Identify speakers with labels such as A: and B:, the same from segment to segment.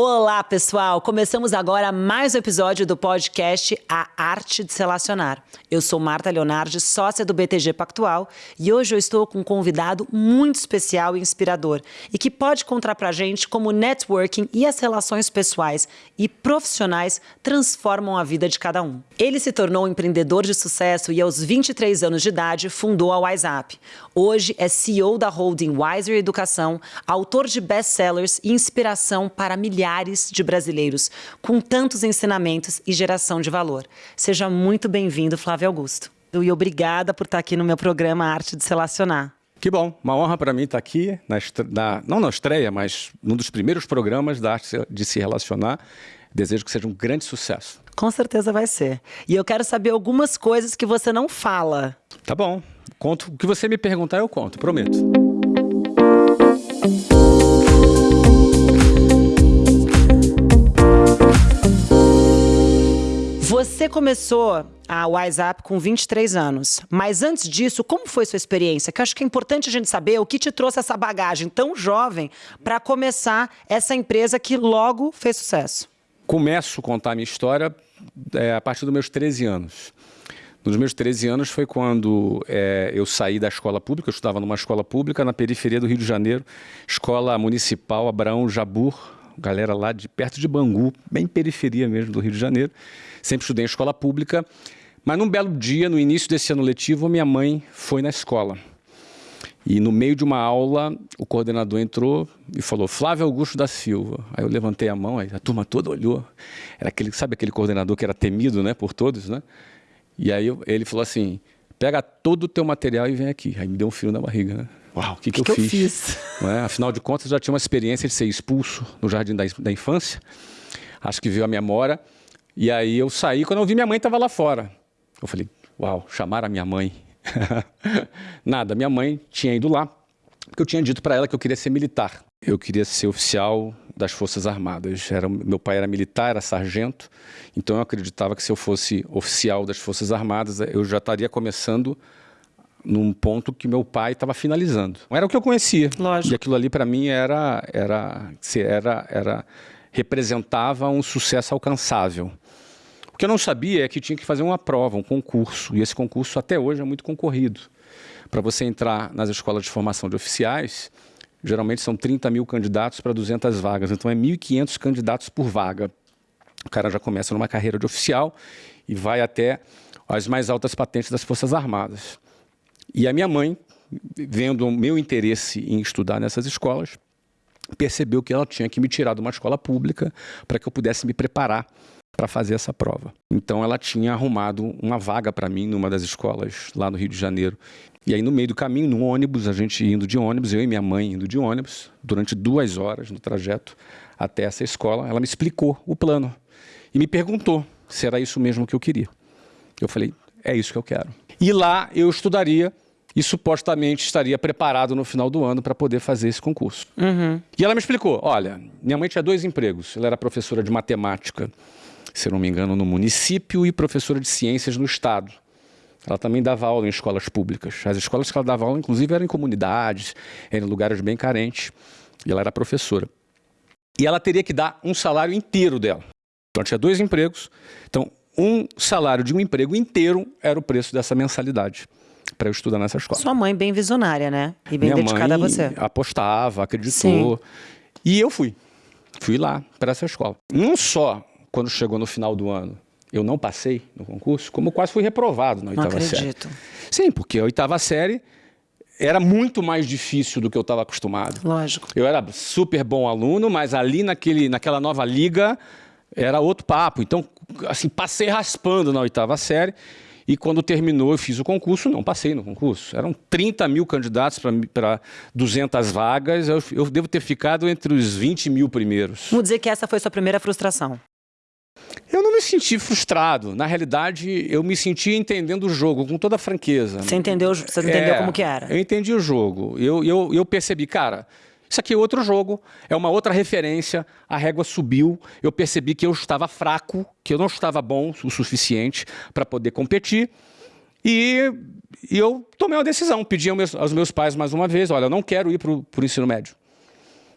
A: Olá, pessoal! Começamos agora mais um episódio do podcast A Arte de Se Relacionar. Eu sou Marta Leonardi, sócia do BTG Pactual, e hoje eu estou com um convidado muito especial e inspirador e que pode contar pra gente como o networking e as relações pessoais e profissionais transformam a vida de cada um. Ele se tornou um empreendedor de sucesso e aos 23 anos de idade fundou a WhatsApp. Hoje é CEO da holding Wiser Educação, autor de best-sellers e inspiração para milhares de brasileiros, com tantos ensinamentos e geração de valor. Seja muito bem-vindo, Flávio Augusto. E obrigada por estar aqui no meu programa Arte de Se Relacionar.
B: Que bom, uma honra para mim estar aqui, na, na, não na estreia, mas num dos primeiros programas da Arte de Se Relacionar. Desejo que seja um grande sucesso.
A: Com certeza vai ser. E eu quero saber algumas coisas que você não fala.
B: Tá bom, conto. O que você me perguntar, eu conto, prometo.
A: Você começou a WhatsApp com 23 anos, mas antes disso, como foi sua experiência? Que eu acho que é importante a gente saber o que te trouxe essa bagagem tão jovem para começar essa empresa que logo fez sucesso.
B: Começo a contar a minha história é, a partir dos meus 13 anos. Nos meus 13 anos foi quando é, eu saí da escola pública, eu estudava numa escola pública na periferia do Rio de Janeiro, escola municipal Abraão Jabur, galera lá de perto de Bangu, bem periferia mesmo do Rio de Janeiro sempre estudei em escola pública, mas num belo dia, no início desse ano letivo, minha mãe foi na escola. E no meio de uma aula, o coordenador entrou e falou, Flávio Augusto da Silva. Aí eu levantei a mão, aí a turma toda olhou. Era aquele, sabe aquele coordenador que era temido né, por todos, né? E aí eu, ele falou assim, pega todo o teu material e vem aqui. Aí me deu um frio na barriga, né? Uau, o que, que, que, eu, que fiz? eu fiz? É? Afinal de contas, eu já tinha uma experiência de ser expulso no jardim da, da infância. Acho que veio a memória. E aí eu saí, quando eu vi minha mãe estava lá fora. Eu falei, uau, chamaram a minha mãe. Nada, minha mãe tinha ido lá, porque eu tinha dito para ela que eu queria ser militar. Eu queria ser oficial das Forças Armadas. Era, meu pai era militar, era sargento, então eu acreditava que se eu fosse oficial das Forças Armadas, eu já estaria começando num ponto que meu pai estava finalizando. Era o que eu conhecia.
A: Lógico.
B: E aquilo ali para mim era, era, era, era, representava um sucesso alcançável. O que eu não sabia é que tinha que fazer uma prova, um concurso, e esse concurso até hoje é muito concorrido. Para você entrar nas escolas de formação de oficiais, geralmente são 30 mil candidatos para 200 vagas, então é 1.500 candidatos por vaga. O cara já começa numa carreira de oficial e vai até as mais altas patentes das Forças Armadas. E a minha mãe, vendo o meu interesse em estudar nessas escolas, percebeu que ela tinha que me tirar de uma escola pública para que eu pudesse me preparar para fazer essa prova. Então ela tinha arrumado uma vaga para mim numa das escolas lá no Rio de Janeiro. E aí no meio do caminho, no ônibus, a gente indo de ônibus, eu e minha mãe indo de ônibus, durante duas horas no trajeto até essa escola, ela me explicou o plano e me perguntou se era isso mesmo que eu queria. Eu falei, é isso que eu quero. E lá eu estudaria e supostamente estaria preparado no final do ano para poder fazer esse concurso.
A: Uhum.
B: E ela me explicou, olha, minha mãe tinha dois empregos, ela era professora de matemática se não me engano, no município e professora de ciências no estado. Ela também dava aula em escolas públicas. As escolas que ela dava aula, inclusive, eram em comunidades, eram em lugares bem carentes. E ela era professora. E ela teria que dar um salário inteiro dela. Então, ela tinha dois empregos. Então, um salário de um emprego inteiro era o preço dessa mensalidade para eu estudar nessa escola.
A: Sua mãe bem visionária, né? E bem
B: Minha
A: dedicada
B: mãe
A: a você.
B: apostava, acreditou. Sim. E eu fui. Fui lá para essa escola. Não só quando chegou no final do ano, eu não passei no concurso, como quase fui reprovado na oitava série.
A: Não acredito.
B: Sim, porque a oitava série era muito mais difícil do que eu estava acostumado.
A: Lógico.
B: Eu era super bom aluno, mas ali naquele, naquela nova liga era outro papo. Então, assim, passei raspando na oitava série. E quando terminou, eu fiz o concurso, não passei no concurso. Eram 30 mil candidatos para 200 vagas, eu, eu devo ter ficado entre os 20 mil primeiros.
A: Vamos dizer que essa foi sua primeira frustração.
B: Eu não me senti frustrado. Na realidade, eu me senti entendendo o jogo com toda a franqueza.
A: Você entendeu, você entendeu é, como que era?
B: Eu entendi o jogo. Eu, eu, eu percebi, cara, isso aqui é outro jogo, é uma outra referência, a régua subiu, eu percebi que eu estava fraco, que eu não estava bom o suficiente para poder competir. E, e, eu tomei uma decisão, pedi aos meus, aos meus, pais mais uma vez, olha, eu não quero ir para o ensino médio.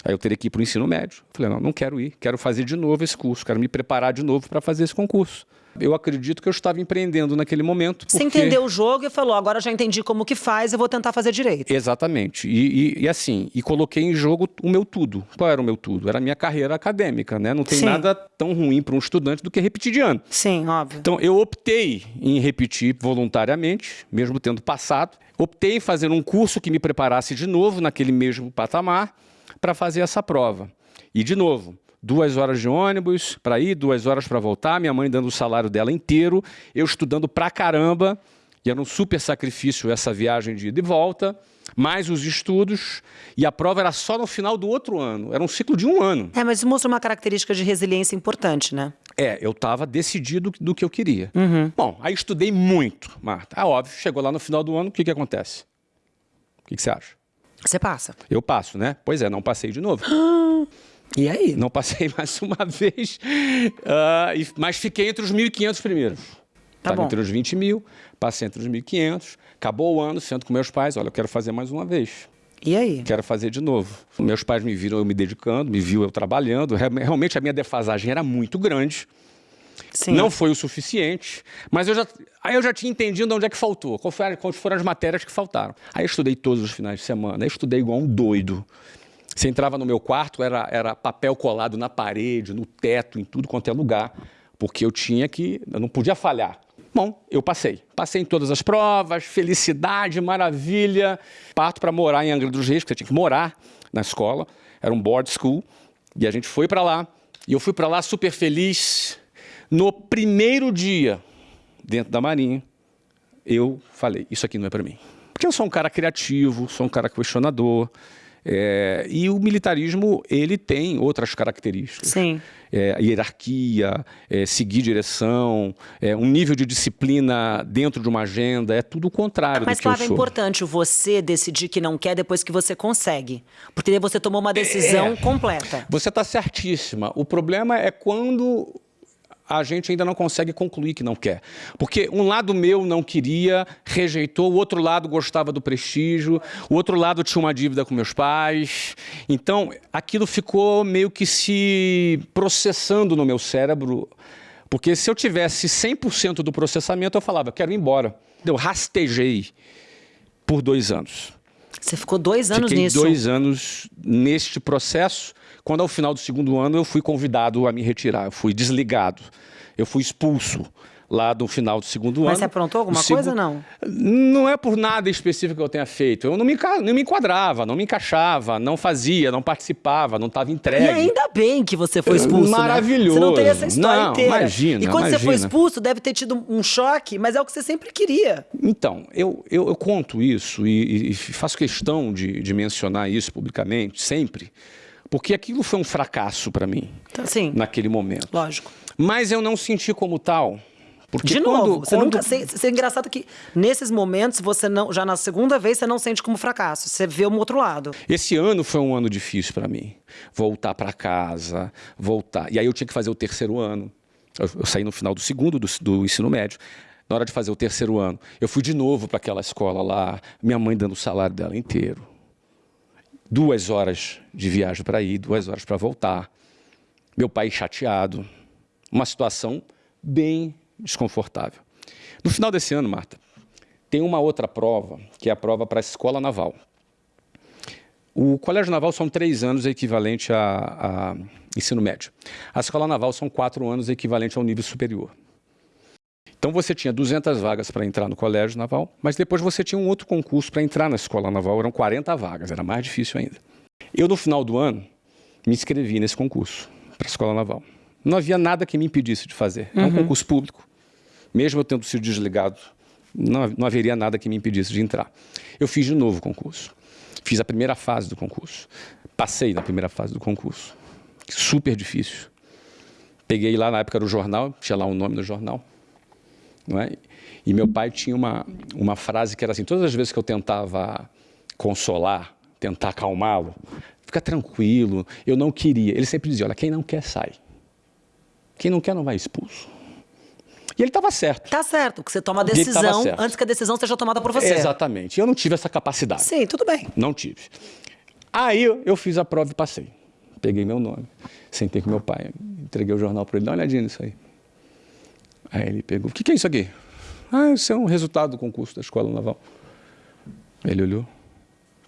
B: Aí eu teria que ir para o ensino médio. Falei, não, não quero ir, quero fazer de novo esse curso, quero me preparar de novo para fazer esse concurso. Eu acredito que eu estava empreendendo naquele momento.
A: Porque... Você entendeu o jogo e falou, agora já entendi como que faz, eu vou tentar fazer direito.
B: Exatamente. E, e, e, assim, e coloquei em jogo o meu tudo. Qual era o meu tudo? Era a minha carreira acadêmica, né? Não tem Sim. nada tão ruim para um estudante do que repetir de ano.
A: Sim, óbvio.
B: Então eu optei em repetir voluntariamente, mesmo tendo passado. Optei em fazer um curso que me preparasse de novo naquele mesmo patamar para fazer essa prova. E, de novo, duas horas de ônibus para ir, duas horas para voltar, minha mãe dando o salário dela inteiro, eu estudando pra caramba, e era um super sacrifício essa viagem de ida e volta, mais os estudos, e a prova era só no final do outro ano, era um ciclo de um ano.
A: É, mas isso mostra uma característica de resiliência importante, né?
B: É, eu estava decidido do que eu queria.
A: Uhum.
B: Bom, aí estudei muito, Marta. Ah, óbvio, chegou lá no final do ano, o que, que acontece? O que, que você acha?
A: Você passa.
B: Eu passo, né? Pois é, não passei de novo.
A: E aí?
B: Não passei mais uma vez, uh, mas fiquei entre os 1.500 primeiros.
A: Tá
B: Estava entre os 20 mil, passei entre os 1.500, acabou o ano, sento com meus pais, olha, eu quero fazer mais uma vez.
A: E aí?
B: Quero fazer de novo. Meus pais me viram eu me dedicando, me viu eu trabalhando. Realmente a minha defasagem era muito grande.
A: Sim.
B: Não foi o suficiente, mas eu já, aí eu já tinha entendido onde é que faltou, quais foram as matérias que faltaram. Aí eu estudei todos os finais de semana, eu estudei igual um doido. Você entrava no meu quarto, era, era papel colado na parede, no teto, em tudo quanto é lugar, porque eu tinha que, eu não podia falhar. Bom, eu passei. Passei em todas as provas, felicidade, maravilha. Parto para morar em Angra dos Reis, porque você tinha que morar na escola. Era um board school. E a gente foi para lá. E eu fui para lá super feliz. No primeiro dia dentro da Marinha, eu falei, isso aqui não é para mim. Porque eu sou um cara criativo, sou um cara questionador, é, e o militarismo, ele tem outras características.
A: Sim.
B: É, hierarquia, é, seguir direção, é, um nível de disciplina dentro de uma agenda, é tudo o contrário
A: Mas,
B: do que eu
A: sou. Mas, é importante você decidir que não quer depois que você consegue. Porque você tomou uma decisão
B: é.
A: completa.
B: Você está certíssima. O problema é quando a gente ainda não consegue concluir que não quer. Porque um lado meu não queria, rejeitou, o outro lado gostava do prestígio, o outro lado tinha uma dívida com meus pais. Então, aquilo ficou meio que se processando no meu cérebro. Porque se eu tivesse 100% do processamento, eu falava, quero ir embora. Eu rastejei por dois anos.
A: Você ficou dois anos
B: Fiquei
A: nisso?
B: dois anos neste processo quando ao final do segundo ano eu fui convidado a me retirar, eu fui desligado, eu fui expulso lá do final do segundo
A: Mas
B: ano.
A: Mas você aprontou alguma coisa ou não?
B: Não é por nada específico que eu tenha feito. Eu não me, não me enquadrava, não me encaixava, não fazia, não participava, não estava entregue. E
A: ainda bem que você foi expulso,
B: Maravilhoso. Né?
A: Você não teria essa história
B: não,
A: inteira.
B: Imagina,
A: E quando
B: imagina.
A: você foi expulso, deve ter tido um choque, mas é o que você sempre queria.
B: Então, eu, eu, eu conto isso e, e, faço questão de, de mencionar isso publicamente, sempre, porque aquilo foi um fracasso para mim,
A: então, sim,
B: naquele momento.
A: Lógico.
B: Mas eu não senti como tal. Porque
A: de
B: quando,
A: novo, você
B: quando...
A: nunca se, se, é engraçado que nesses momentos você não, já na segunda vez você não sente como fracasso, você vê um outro lado.
B: Esse ano foi um ano difícil para mim, voltar para casa, voltar. E aí eu tinha que fazer o terceiro ano. Eu, eu saí no final do segundo do, do ensino médio. Na hora de fazer o terceiro ano, eu fui de novo para aquela escola lá, minha mãe dando o salário dela inteiro duas horas de viagem para ir, duas horas para voltar. Meu pai chateado. Uma situação bem desconfortável. No final desse ano, Marta, tem uma outra prova, que é a prova para a escola naval. O colégio naval são três anos, equivalente a, a ensino médio. A escola naval são quatro anos, equivalente ao nível superior. Então você tinha 200 vagas para entrar no colégio naval, mas depois você tinha um outro concurso para entrar na escola naval, eram 40 vagas, era mais difícil ainda. Eu, no final do ano, me inscrevi nesse concurso para a escola naval. Não havia nada que me impedisse de fazer. É um
A: Uhum.
B: concurso público. Mesmo eu tendo sido desligado, não, não haveria nada que me impedisse de entrar. Eu fiz de novo o concurso. Fiz a primeira fase do concurso. Passei na primeira fase do concurso. Super difícil. Peguei lá, na época o jornal, tinha lá o nome do jornal. É? E meu pai tinha uma, uma frase que era assim, todas as vezes que eu tentava consolar, tentar acalmá-lo, fica tranquilo, eu não queria. Ele sempre dizia, olha, quem não quer, sai. Quem não quer, não vai expulso. E ele estava certo.
A: Tá certo, que você toma a decisão antes que a decisão seja tomada por você.
B: Exatamente. Eu não tive essa capacidade.
A: Sim, tudo bem.
B: Não tive. Aí eu fiz a prova e passei. Peguei meu nome, sentei com meu pai, entreguei o jornal para ele, dá uma olhadinha nisso aí. Aí ele pegou, o que, que é isso aqui? Ah, isso é um resultado do concurso da Escola Naval. Ele olhou.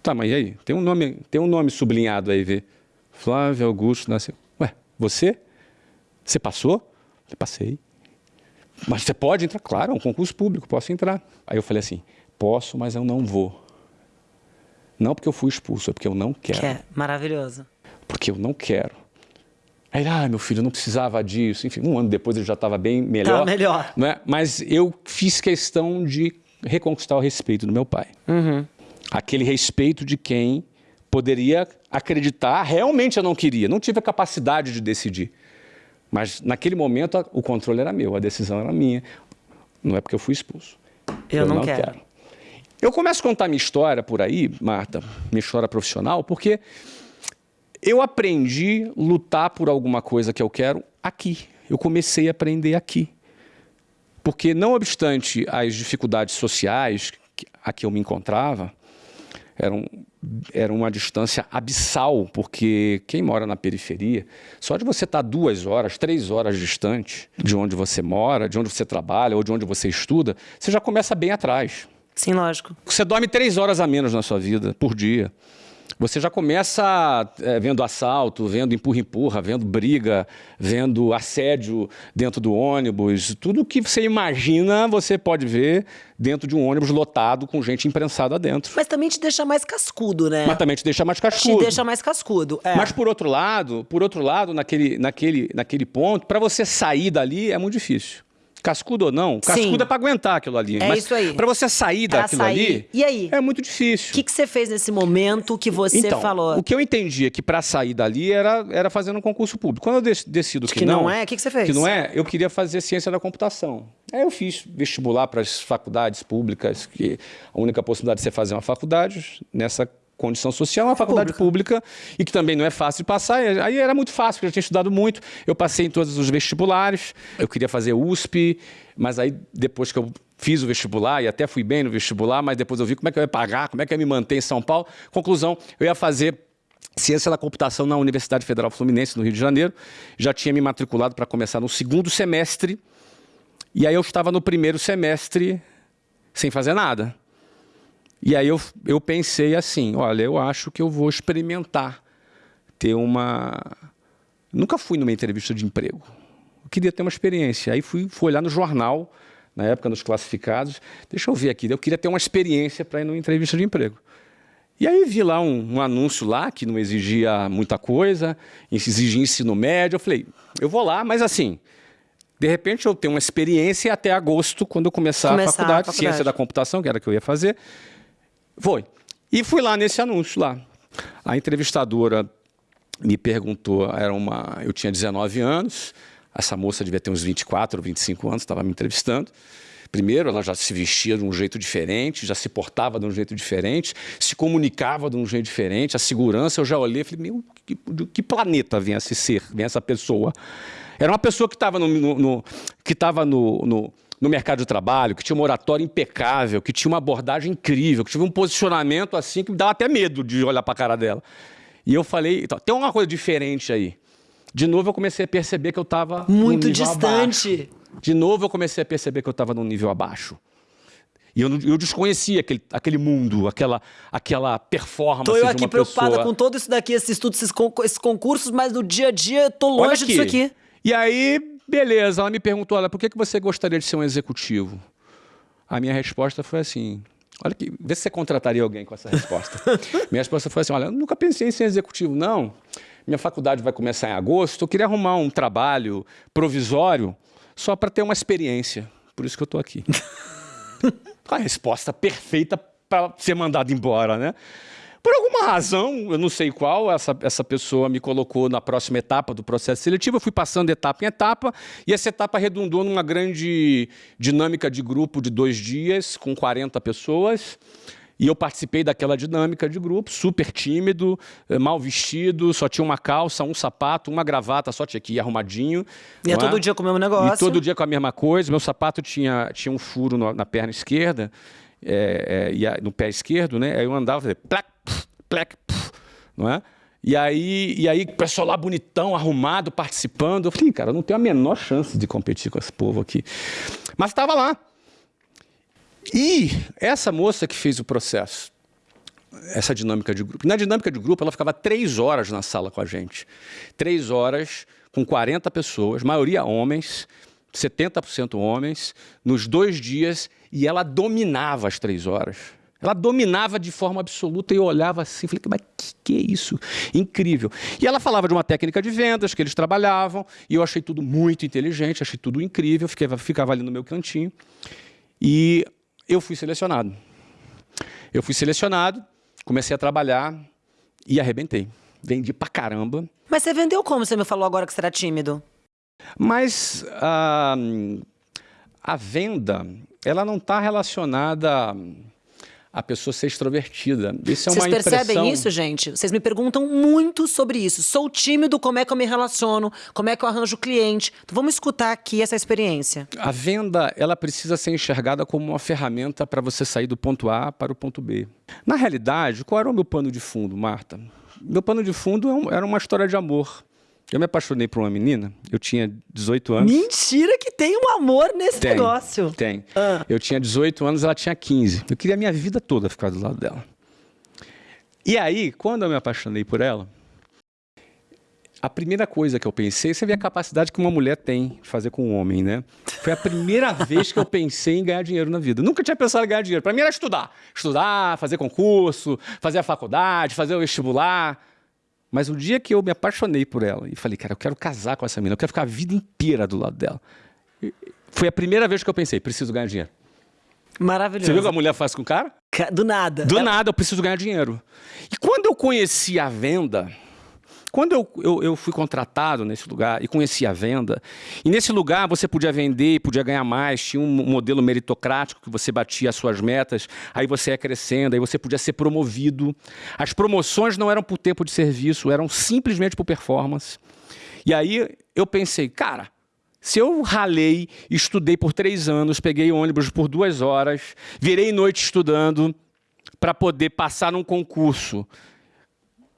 B: Tá, mas e aí? Tem um nome, tem um nome sublinhado aí, vê. Flávio Augusto nasceu. Ué, você? Você passou? Eu passei. Mas você pode entrar? Claro, é um concurso público, posso entrar. Aí eu falei assim, posso, mas eu não vou. Não porque eu fui expulso, é porque eu não quero.
A: Que é maravilhoso.
B: Porque eu não quero. Aí ele, ah, meu filho, não precisava disso. Enfim, um ano depois ele já estava bem melhor.
A: Tá melhor.
B: Né? Mas eu fiz questão de reconquistar o respeito do meu pai.
A: Uhum.
B: Aquele respeito de quem poderia acreditar, realmente eu não queria, não tive a capacidade de decidir. Mas naquele momento o controle era meu, a decisão era minha. Não é porque eu fui expulso.
A: Eu, eu não, não quero. quero.
B: Eu começo a contar minha história por aí, Marta, minha história profissional, porque eu aprendi a lutar por alguma coisa que eu quero aqui. Eu comecei a aprender aqui. Porque, não obstante as dificuldades sociais a que eu me encontrava, eram, era uma distância abissal, porque quem mora na periferia, só de você estar duas horas, três horas distante de onde você mora, de onde você trabalha ou de onde você estuda, você já começa bem atrás.
A: Sim, lógico.
B: Você dorme três horas a menos na sua vida por dia. Você já começa é, vendo assalto, vendo empurra-empurra, vendo briga, vendo assédio dentro do ônibus. Tudo que você imagina, você pode ver dentro de um ônibus lotado com gente imprensada dentro.
A: Mas também te deixa mais cascudo, né?
B: Mas também te deixa mais cascudo.
A: Te deixa mais cascudo, é.
B: Mas por outro lado, por outro lado, naquele, naquele, naquele ponto, para você sair dali é muito difícil cascudo ou não, cascudo Sim. é para aguentar aquilo ali.
A: É
B: mas
A: isso aí.
B: Para você sair pra daquilo sair. ali,
A: e aí?
B: é muito difícil.
A: O que, que você fez nesse momento que você
B: então,
A: falou?
B: O que eu entendi é que para sair dali era, era fazendo um concurso público. Quando eu decido que,
A: que
B: não,
A: não é, o que, que você fez?
B: Que não é, eu queria fazer ciência da computação. Aí eu fiz vestibular para as faculdades públicas, que a única possibilidade de você fazer uma faculdade nessa condição social, uma faculdade pública. pública e que também não é fácil de passar. Aí era muito fácil, porque eu tinha estudado muito. Eu passei em todos os vestibulares, eu queria fazer USP, mas aí depois que eu fiz o vestibular e até fui bem no vestibular, mas depois eu vi como é que eu ia pagar, como é que eu ia me manter em São Paulo. Conclusão, eu ia fazer Ciência da Computação na Universidade Federal Fluminense, no Rio de Janeiro. Já tinha me matriculado para começar no segundo semestre. E aí eu estava no primeiro semestre sem fazer nada. E aí eu, eu pensei assim, olha, eu acho que eu vou experimentar ter uma... Nunca fui numa entrevista de emprego. Eu queria ter uma experiência. Aí fui, fui olhar no jornal, na época, nos classificados. Deixa eu ver aqui, eu queria ter uma experiência para ir numa entrevista de emprego. E aí vi lá um, um, anúncio lá que não exigia muita coisa, exigia ensino médio. Eu falei, eu vou lá, mas assim, de repente eu tenho uma experiência até agosto, quando eu começar, começar a, faculdade, a faculdade, ciência da computação, que era que eu ia fazer. Foi. E fui lá nesse anúncio lá. A entrevistadora me perguntou, era uma, eu tinha 19 anos, essa moça devia ter uns 24 ou 25 anos, estava me entrevistando. Primeiro, ela já se vestia de um jeito diferente, já se portava de um jeito diferente, se comunicava de um jeito diferente, a segurança, eu já olhei e falei, meu, que, que planeta vem esse ser, vem essa pessoa? Era uma pessoa que estava no, no, que estava no, no no mercado de trabalho, que tinha uma oratória impecável, que tinha uma abordagem incrível, que tinha um posicionamento assim que me dava até medo de olhar para a cara dela. E eu falei, então, tem uma coisa diferente aí. De novo eu comecei a perceber que eu estava
A: muito distante.
B: Abaixo. De novo eu comecei a perceber que eu estava num nível abaixo. E eu, eu desconhecia aquele, aquele mundo, aquela, aquela performance
A: Tô eu aqui preocupada pessoa. com todo isso daqui, esses, esses concursos, mas no dia a dia eu tô longe disso aqui.
B: E aí Beleza, ela me perguntou, olha, por que, que você gostaria de ser um executivo? A minha resposta foi assim, olha que, vê se você contrataria alguém com essa resposta. minha resposta foi assim, olha, eu nunca pensei em ser executivo, não. Minha faculdade vai começar em agosto, eu queria arrumar um trabalho provisório só para ter uma experiência. Por isso que eu estou aqui. a resposta perfeita para ser mandado embora, né? Por alguma razão, eu não sei qual, essa, essa pessoa me colocou na próxima etapa do processo seletivo, eu fui passando etapa em etapa, e essa etapa redundou numa grande dinâmica de grupo de dois dias, com 40 pessoas, e eu participei daquela dinâmica de grupo, super tímido, eh, mal vestido, só tinha uma calça, um sapato, uma gravata, só tinha aqui arrumadinho.
A: E é todo dia com o mesmo negócio.
B: E todo dia com a mesma coisa. Meu sapato tinha, tinha um furo no, na perna esquerda, é, é, no pé esquerdo, né? Aí eu andava, fazia, plac, plec, não é? E aí, e aí, o pessoal lá bonitão, arrumado, participando. Eu falei, cara, eu não tenho a menor chance de competir com esse povo aqui. Mas estava lá. E essa moça que fez o processo, essa dinâmica de grupo. Na dinâmica de grupo, ela ficava três horas na sala com a gente. Três horas, com 40 pessoas, maioria homens, 70% homens, nos dois dias, e ela dominava as três horas. Ela dominava de forma absoluta e eu olhava assim, falei, mas que, que é isso? Incrível. E ela falava de uma técnica de vendas que eles trabalhavam, e eu achei tudo muito inteligente, achei tudo incrível, ficava, ficava ali no meu cantinho. E eu fui selecionado. Eu fui selecionado, comecei a trabalhar e arrebentei. Vendi pra caramba.
A: Mas você vendeu como? Você me falou agora que você era tímido.
B: Mas a, a venda, ela não está relacionada a pessoa ser extrovertida. Isso é
A: Vocês
B: uma
A: percebem
B: impressão...
A: isso, gente? Vocês me perguntam muito sobre isso. Sou tímido, como é que eu me relaciono? Como é que eu arranjo cliente? Então vamos escutar aqui essa experiência.
B: A venda, ela precisa ser enxergada como uma ferramenta para você sair do ponto A para o ponto B. Na realidade, qual era o meu pano de fundo, Marta? Meu pano de fundo é era uma história de amor. Eu me apaixonei por uma menina, eu tinha 18 anos.
A: Mentira que tem um amor nesse
B: tem,
A: negócio.
B: Tem. Ah. Eu tinha 18 anos, ela tinha 15. Eu queria a minha vida toda ficar do lado dela. E aí, quando eu me apaixonei por ela, a primeira coisa que eu pensei, você vê a capacidade que uma mulher tem de fazer com um homem, né? Foi a primeira vez que eu pensei em ganhar dinheiro na vida. Nunca tinha pensado em ganhar dinheiro. Para mim era estudar. Estudar, fazer concurso, fazer a faculdade, fazer o vestibular. Mas o dia que eu me apaixonei por ela e falei, cara, eu quero casar com essa menina, eu quero ficar a vida inteira do lado dela. Foi a primeira vez que eu pensei, preciso ganhar dinheiro.
A: Maravilhoso.
B: Você viu o que a mulher faz com o cara?
A: Do nada.
B: Do ela... nada, eu preciso ganhar dinheiro. E quando eu conheci a venda, quando eu, eu, eu, fui contratado nesse lugar e conheci a venda, e nesse lugar você podia vender, podia ganhar mais, tinha um modelo meritocrático que você batia as suas metas, aí você ia crescendo, aí você podia ser promovido. As promoções não eram por tempo de serviço, eram simplesmente por performance. E aí eu pensei, cara, se eu ralei, estudei por três anos, peguei ônibus por duas horas, virei noite estudando para poder passar num concurso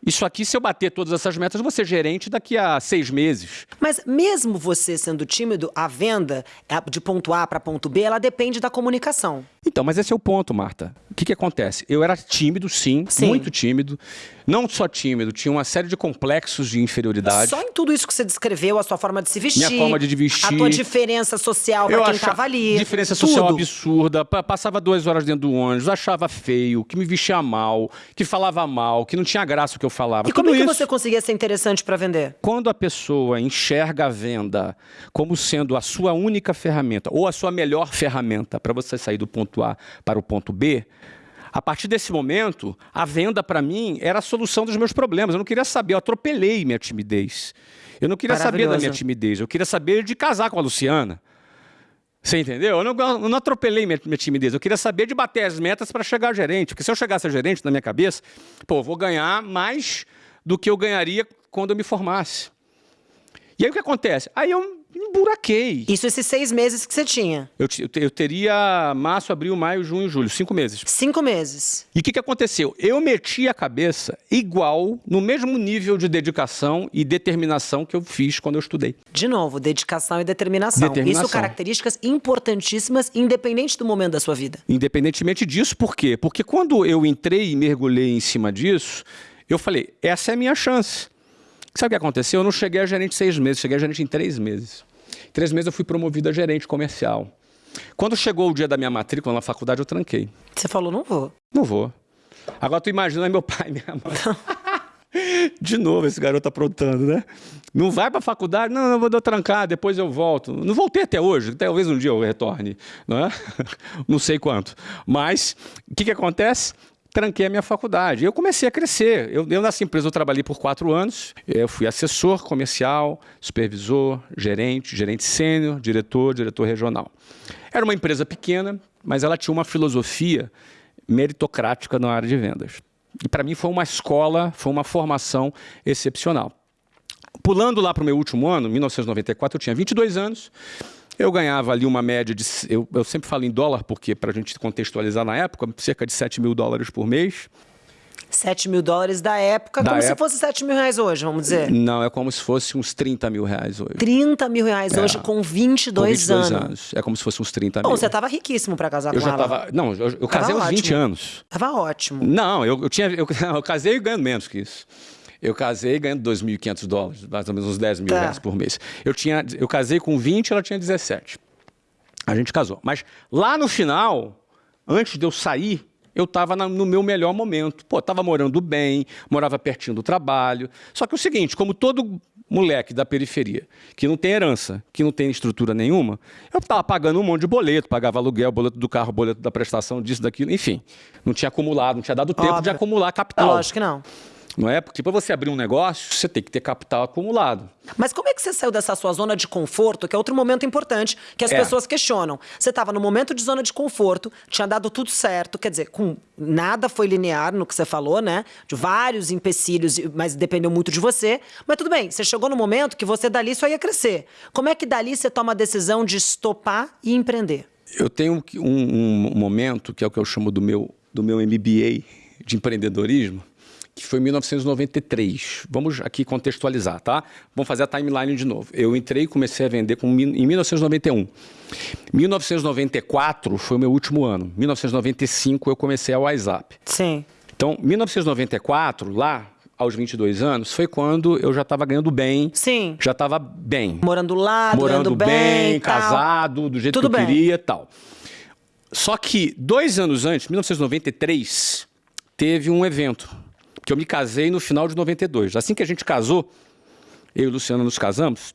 B: isso aqui, se eu bater todas essas metas, eu vou ser gerente daqui a seis meses.
A: Mas mesmo você sendo tímido, a venda de ponto A para ponto B, ela depende da comunicação.
B: Então, mas esse é o ponto, Marta. O que, que acontece? Eu era tímido, sim, sim, muito tímido. Não só tímido, tinha uma série de complexos de inferioridade.
A: Só em tudo isso que você descreveu, a sua forma de se vestir.
B: Minha forma de vestir.
A: A tua diferença social para quem estava ali.
B: Diferença tudo. social absurda. Passava duas horas dentro do ônibus, achava feio, que me vestia mal, que falava mal, que não tinha graça o que eu falava.
A: E como é que isso, você conseguia ser interessante para vender?
B: Quando a pessoa enxerga a venda como sendo a sua única ferramenta, ou a sua melhor ferramenta para você sair do ponto A para o ponto B, a partir desse momento, a venda para mim era a solução dos meus problemas. Eu não queria saber, eu atropelei minha timidez. Eu não queria saber da minha timidez, eu queria saber de casar com a Luciana. Você entendeu? Eu não, eu não atropelei minha, minha, timidez. Eu queria saber de bater as metas para chegar a gerente. Porque se eu chegasse a gerente, na minha cabeça, pô, vou ganhar mais do que eu ganharia quando eu me formasse. E aí o que acontece? Aí eu emburaquei.
A: Isso esses seis meses que você tinha?
B: Eu, eu, eu teria março, abril, maio, junho, julho. Cinco meses.
A: Cinco meses.
B: E o que, que aconteceu? Eu meti a cabeça igual, no mesmo nível de dedicação e determinação que eu fiz quando eu estudei.
A: De novo, dedicação e determinação. determinação. Isso características importantíssimas, independente do momento da sua vida.
B: Independentemente disso, por quê? Porque quando eu entrei e mergulhei em cima disso, eu falei, essa é a minha chance. Sabe o que aconteceu? Eu não cheguei a gerente seis meses, cheguei a gerente em três meses. Três meses eu fui promovido a gerente comercial. Quando chegou o dia da minha matrícula na faculdade, eu tranquei.
A: Você falou, não vou.
B: Não vou. Agora tu imagina meu pai e minha mãe. De novo esse garoto aprontando, né? Não vai para a faculdade? Não, não vou dar trancar, depois eu volto. Não voltei até hoje, talvez um dia eu retorne, não é? Não sei quanto. Mas o que, que acontece? Tranquei a minha faculdade. Eu comecei a crescer. Eu, eu nessa empresa eu trabalhei por quatro anos. Eu fui assessor comercial, supervisor, gerente, gerente sênior, diretor, diretor regional. Era uma empresa pequena, mas ela tinha uma filosofia meritocrática na área de vendas. E para mim foi uma escola, foi uma formação excepcional. Pulando lá para o meu último ano, 1994, eu tinha 22 anos. Eu ganhava ali uma média de. Eu, eu sempre falo em dólar, porque para a gente contextualizar na época, cerca de 7 mil dólares por mês.
A: 7 mil dólares da época,
B: Da
A: como se
B: época-
A: fosse 7 mil reais hoje, vamos dizer.
B: Não, é como se fosse uns 30 mil reais hoje.
A: 30 mil reais
B: É.
A: hoje com
B: Com
A: 22, anos.
B: É como se fosse uns 30
A: Bom,
B: mil.
A: você tava riquíssimo pra casar
B: Eu
A: com
B: já
A: ela.
B: tava. Não, eu, eu casei aos 20
A: ótimo.
B: anos.
A: Tava ótimo.
B: Não, eu, eu tinha. Eu, eu casei ganhando menos que isso. Eu casei ganhando 2.500 dólares, mais ou menos uns 10 mil
A: Tá.
B: reais por mês. Eu, tinha, eu casei com 20, ela tinha 17. A gente casou. Mas lá no final, antes de eu sair, eu estava no meu melhor momento. Pô, estava morando bem, morava pertinho do trabalho. Só que é o seguinte, como todo moleque da periferia, que não tem herança, que não tem estrutura nenhuma, eu estava pagando um monte de boleto, pagava aluguel, boleto do carro, boleto da prestação, disso, daquilo, enfim. Não tinha acumulado, não tinha dado tempo de
A: Óbvio.
B: acumular
A: É
B: capital.
A: lógico que não.
B: Não é? Porque para você abrir um negócio, você tem que ter capital acumulado.
A: Mas como é que você saiu dessa sua zona de conforto, que é outro momento importante que as
B: É.
A: pessoas questionam? Você estava no momento de zona de conforto, tinha dado tudo certo, quer dizer, com nada foi linear no que você falou, né? De vários empecilhos, mas dependeu muito de você. Mas tudo bem, você chegou no momento que você dali só ia crescer. Como é que dali você toma a decisão de estopar e empreender?
B: Eu tenho um, um momento, que é o que eu chamo do meu, do meu MBA de empreendedorismo, que foi em 1993. Vamos aqui contextualizar, tá? Vamos fazer a timeline de novo. Eu entrei e comecei a vender com, em 1991. 1994 foi o meu último ano. 1995 eu comecei a WhatsApp.
A: Sim.
B: Então, 1994, lá, aos 22 anos, foi quando eu já estava ganhando bem.
A: Sim.
B: Já estava bem.
A: Morando lá,
B: morando
A: bem, tal.
B: casado, do jeito
A: Tudo
B: que eu
A: bem.
B: queria e tal. Só que dois anos antes, 1993, teve um evento que eu me casei no final de 92. Assim que a gente casou, eu e o Luciano nos casamos,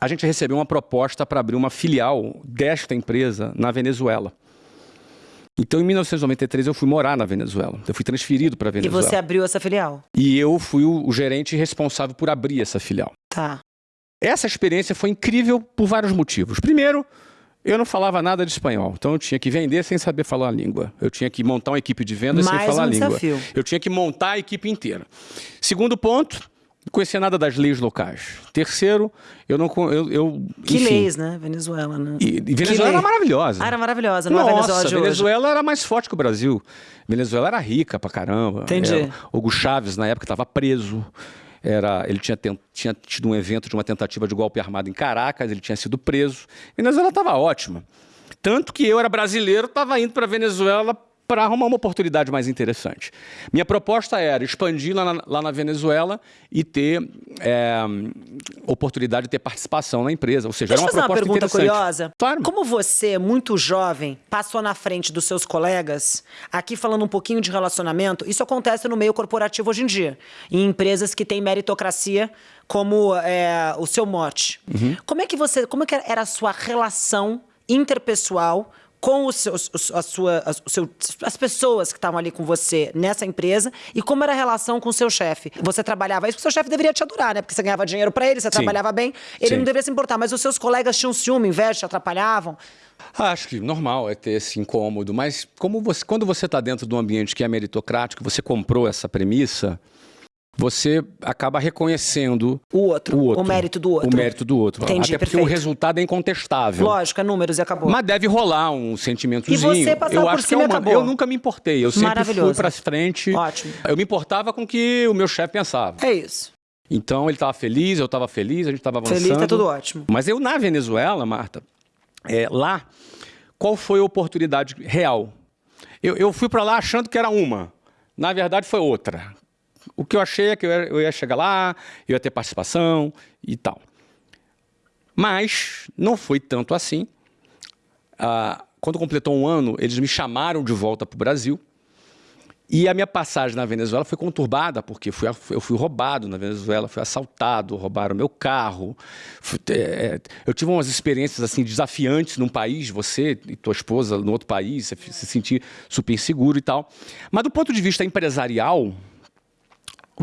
B: a gente recebeu uma proposta para abrir uma filial desta empresa na Venezuela. Então, em 1993, eu fui morar na Venezuela. Eu fui transferido para a
A: E
B: Venezuela.
A: você abriu essa filial.
B: E eu fui o, o gerente responsável por abrir essa filial.
A: Tá.
B: Essa experiência foi incrível por vários motivos. Primeiro, eu não falava nada de espanhol, então eu tinha que vender sem saber falar a língua. Eu tinha que montar uma equipe de vendas sem
A: Mais
B: falar
A: um
B: a língua.
A: desafio.
B: Eu tinha que montar a equipe inteira. Segundo ponto, não conhecia nada das leis locais. Terceiro, eu não eu, eu
A: Que
B: enfim,
A: leis, né? Venezuela, né?
B: E, e Venezuela era maravilhosa.
A: Ah, era maravilhosa, não é
B: Nossa,
A: Venezuela de hoje.
B: Venezuela era mais forte que o Brasil. Venezuela era rica pra caramba.
A: Entendi.
B: É, Hugo Chávez, na época, estava preso. Era, ele tinha, tinha tido um evento de uma tentativa de golpe armado em Caracas, ele tinha sido preso. Venezuela estava ótima. Tanto que eu era brasileiro, estava indo para Venezuela para arrumar uma oportunidade mais interessante. Minha proposta era expandir lá na, lá na Venezuela e ter é, oportunidade de ter participação na empresa. Ou seja,
A: Deixa eu
B: era uma
A: fazer uma
B: proposta
A: pergunta curiosa.
B: Claro.
A: Como você, muito jovem, passou na frente dos seus colegas, aqui falando um pouquinho de relacionamento, isso acontece no meio corporativo hoje em dia, em empresas que têm meritocracia como é, o seu mote.
B: Uhum.
A: Como é que você, como é que era a sua relação interpessoal com os seus, a sua, as, o seu- as pessoas que estavam ali com você nessa empresa e como era a relação com o seu chefe. Você trabalhava isso, porque o seu chefe deveria te adorar, né? Porque você ganhava dinheiro pra ele, você
B: Sim.
A: trabalhava bem, ele
B: Sim.
A: não deveria se importar. Mas os seus colegas tinham ciúme, inveja, te atrapalhavam.
B: Ah, Acho que normal é ter esse incômodo, mas como você, quando você está dentro de um ambiente que é meritocrático, você comprou essa premissa, você acaba reconhecendo
A: O outro,
B: o outro,
A: o mérito do outro.
B: O mérito do outro.
A: Entendi,
B: Até porque
A: perfeito.
B: o resultado é incontestável.
A: Lógico, é números e acabou.
B: Mas deve rolar um sentimentozinho.
A: E você passava
B: eu
A: por
B: acho que
A: cima
B: é
A: e
B: uma-
A: acabou.
B: Eu nunca me importei. Eu sempre fui para frente.
A: Ótimo.
B: Eu me importava com o que o meu chefe pensava.
A: É isso.
B: Então ele estava feliz, eu estava feliz, a gente estava avançando.
A: Feliz, tá tudo ótimo.
B: Mas eu na Venezuela, Marta, é, lá, qual foi a oportunidade real? Eu, eu fui para lá achando que era uma. Na verdade, foi outra. O que eu achei é que eu ia, chegar lá, eu ia ter participação e tal. Mas não foi tanto assim. Ah, quando completou um ano, eles me chamaram de volta para o Brasil. E a minha passagem na Venezuela foi conturbada, porque fui, eu fui roubado na Venezuela, fui assaltado, roubaram meu carro. Fui- é, eu tive umas experiências assim desafiantes num país, você e tua esposa no outro país, você se sentir super inseguro e tal. Mas do ponto de vista empresarial,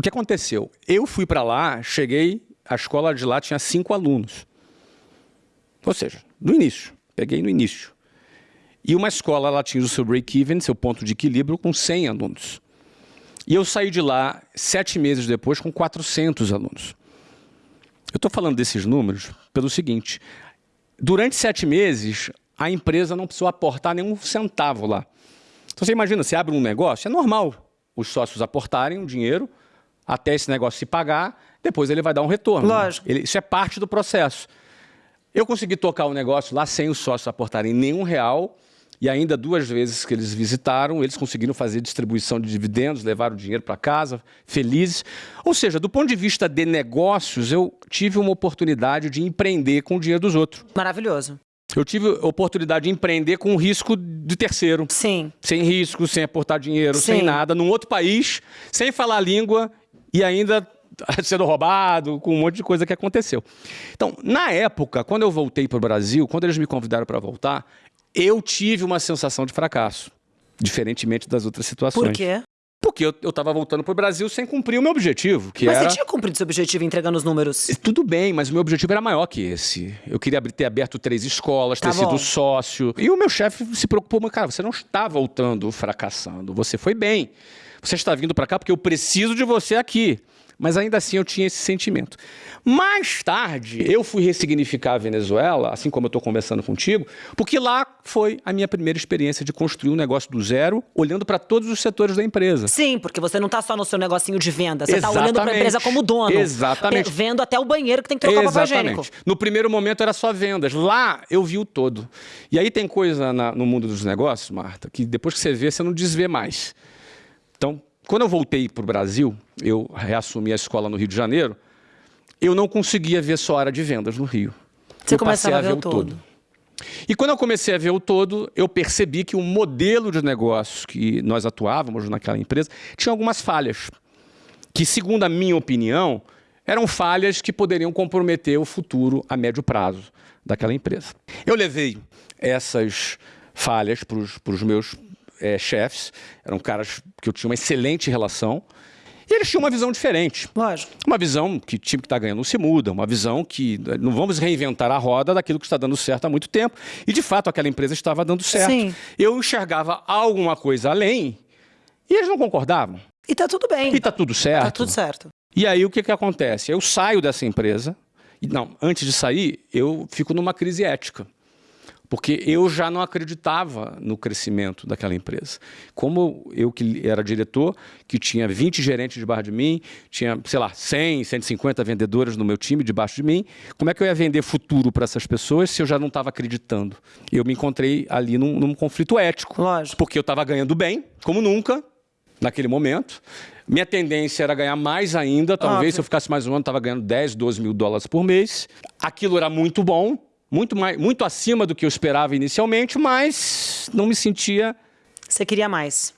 B: o que aconteceu? Eu fui para lá, cheguei, a escola de lá tinha cinco alunos. Ou seja, no início, peguei no início. E uma escola ela atinge o seu break-even, seu ponto de equilíbrio, com 100 alunos. E eu saí de lá sete meses depois com 400 alunos. Eu estou falando desses números pelo seguinte: durante sete meses, a empresa não precisou aportar nenhum centavo lá. Então você imagina, você abre um negócio, é normal os sócios aportarem um dinheiro até esse negócio se pagar, depois ele vai dar um retorno.
A: Lógico.
B: Ele, isso é parte do processo. Eu consegui tocar o negócio lá sem os sócios aportarem nenhum real e ainda duas vezes que eles visitaram, eles conseguiram fazer distribuição de dividendos, levaram o dinheiro para casa, felizes. Ou seja, do ponto de vista de negócios, eu tive uma oportunidade de empreender com o dinheiro dos outros.
A: Maravilhoso.
B: Eu tive a oportunidade de empreender com o risco de terceiro.
A: Sim.
B: Sem risco, sem aportar dinheiro,
A: Sim.
B: sem nada, num outro país, sem falar a língua e ainda sendo roubado, com um monte de coisa que aconteceu. Então, na época, quando eu voltei para o Brasil, quando eles me convidaram para voltar, eu tive uma sensação de fracasso, diferentemente das outras situações.
A: Por quê?
B: Porque eu estava voltando para o Brasil sem cumprir o meu objetivo, que
A: Mas
B: era...
A: você tinha cumprido seu objetivo entregando os números.
B: Tudo bem, mas o meu objetivo era maior que esse. Eu queria ter aberto três escolas,
A: Tá
B: ter
A: bom.
B: sido sócio. E o meu chefe se preocupou, mas cara, você não está voltando fracassando, você foi bem. Você está vindo para cá porque eu preciso de você aqui. Mas ainda assim eu tinha esse sentimento. Mais tarde, eu fui ressignificar a Venezuela, assim como eu estou conversando contigo, porque lá foi a minha primeira experiência de construir um negócio do zero, olhando para todos os setores da empresa.
A: Sim, porque você não tá só no seu negocinho de venda, você tá olhando pra
B: Exatamente.
A: empresa como dono.
B: Exatamente.
A: Vendo até o banheiro que tem que trocar o papel higiênico.
B: No primeiro momento era só vendas. Lá eu vi o todo. E aí tem coisa na- no mundo dos negócios, Marta, que depois que você vê, você não desvê mais. Então, quando eu voltei para o Brasil, eu reassumi a escola no Rio de Janeiro, eu não conseguia ver só a área de vendas no Rio.
A: Você
B: eu
A: começava a ver o todo.
B: E quando eu comecei a ver o todo, eu percebi que o modelo de negócio que nós atuávamos naquela empresa tinha algumas falhas, que, segundo a minha opinião, eram falhas que poderiam comprometer o futuro a médio prazo daquela empresa. Eu levei essas falhas para os meus eh, chefes, eram caras que eu tinha uma excelente relação, e eles tinham uma visão diferente.
A: Lógico.
B: Uma visão que time que está ganhando não se muda, uma visão que eh, não vamos reinventar a roda daquilo que está dando certo há muito tempo. E de fato aquela empresa estava dando certo.
A: Sim.
B: Eu enxergava alguma coisa além e eles não concordavam.
A: E tá tudo bem.
B: E está tudo certo.
A: Tá tudo certo.
B: E aí o que, que acontece? Eu saio dessa empresa, e não, antes de sair, eu fico numa crise ética. Porque eu já não acreditava no crescimento daquela empresa. Como eu que era diretor, que tinha 20 gerentes debaixo de mim, tinha, sei lá, 100, 150 vendedores no meu time debaixo de mim, como é que eu ia vender futuro para essas pessoas se eu já não estava acreditando? Eu me encontrei ali num, num conflito ético.
A: Lógico.
B: Porque eu estava ganhando bem, como nunca, naquele momento. Minha tendência era ganhar mais ainda. Talvez
A: Óbvio.
B: se eu ficasse mais um ano, estava ganhando 10, 12 mil dólares por mês. Aquilo era muito bom, muito, mais, muito acima do que eu esperava inicialmente, mas não me sentia.
A: Você queria mais.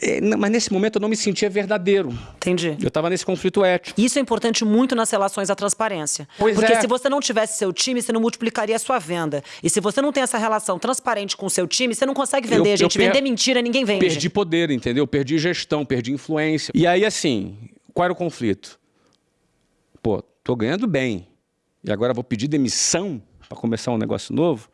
B: n- Mas nesse momento eu não me sentia verdadeiro.
A: Entendi.
B: Eu estava nesse conflito ético.
A: Isso é importante muito nas relações à transparência.
B: Pois
A: Porque
B: é.
A: se você não tivesse seu time, você não multiplicaria a sua venda. E se você não tem essa relação transparente com o seu time, você não consegue vender,
B: Eu- eu
A: gente.
B: per-
A: Vender mentira, ninguém vende.
B: Perdi poder, entendeu? Perdi gestão, perdi influência. E aí, assim, qual era o conflito? Pô, tô ganhando bem. E agora vou pedir demissão para começar um negócio novo?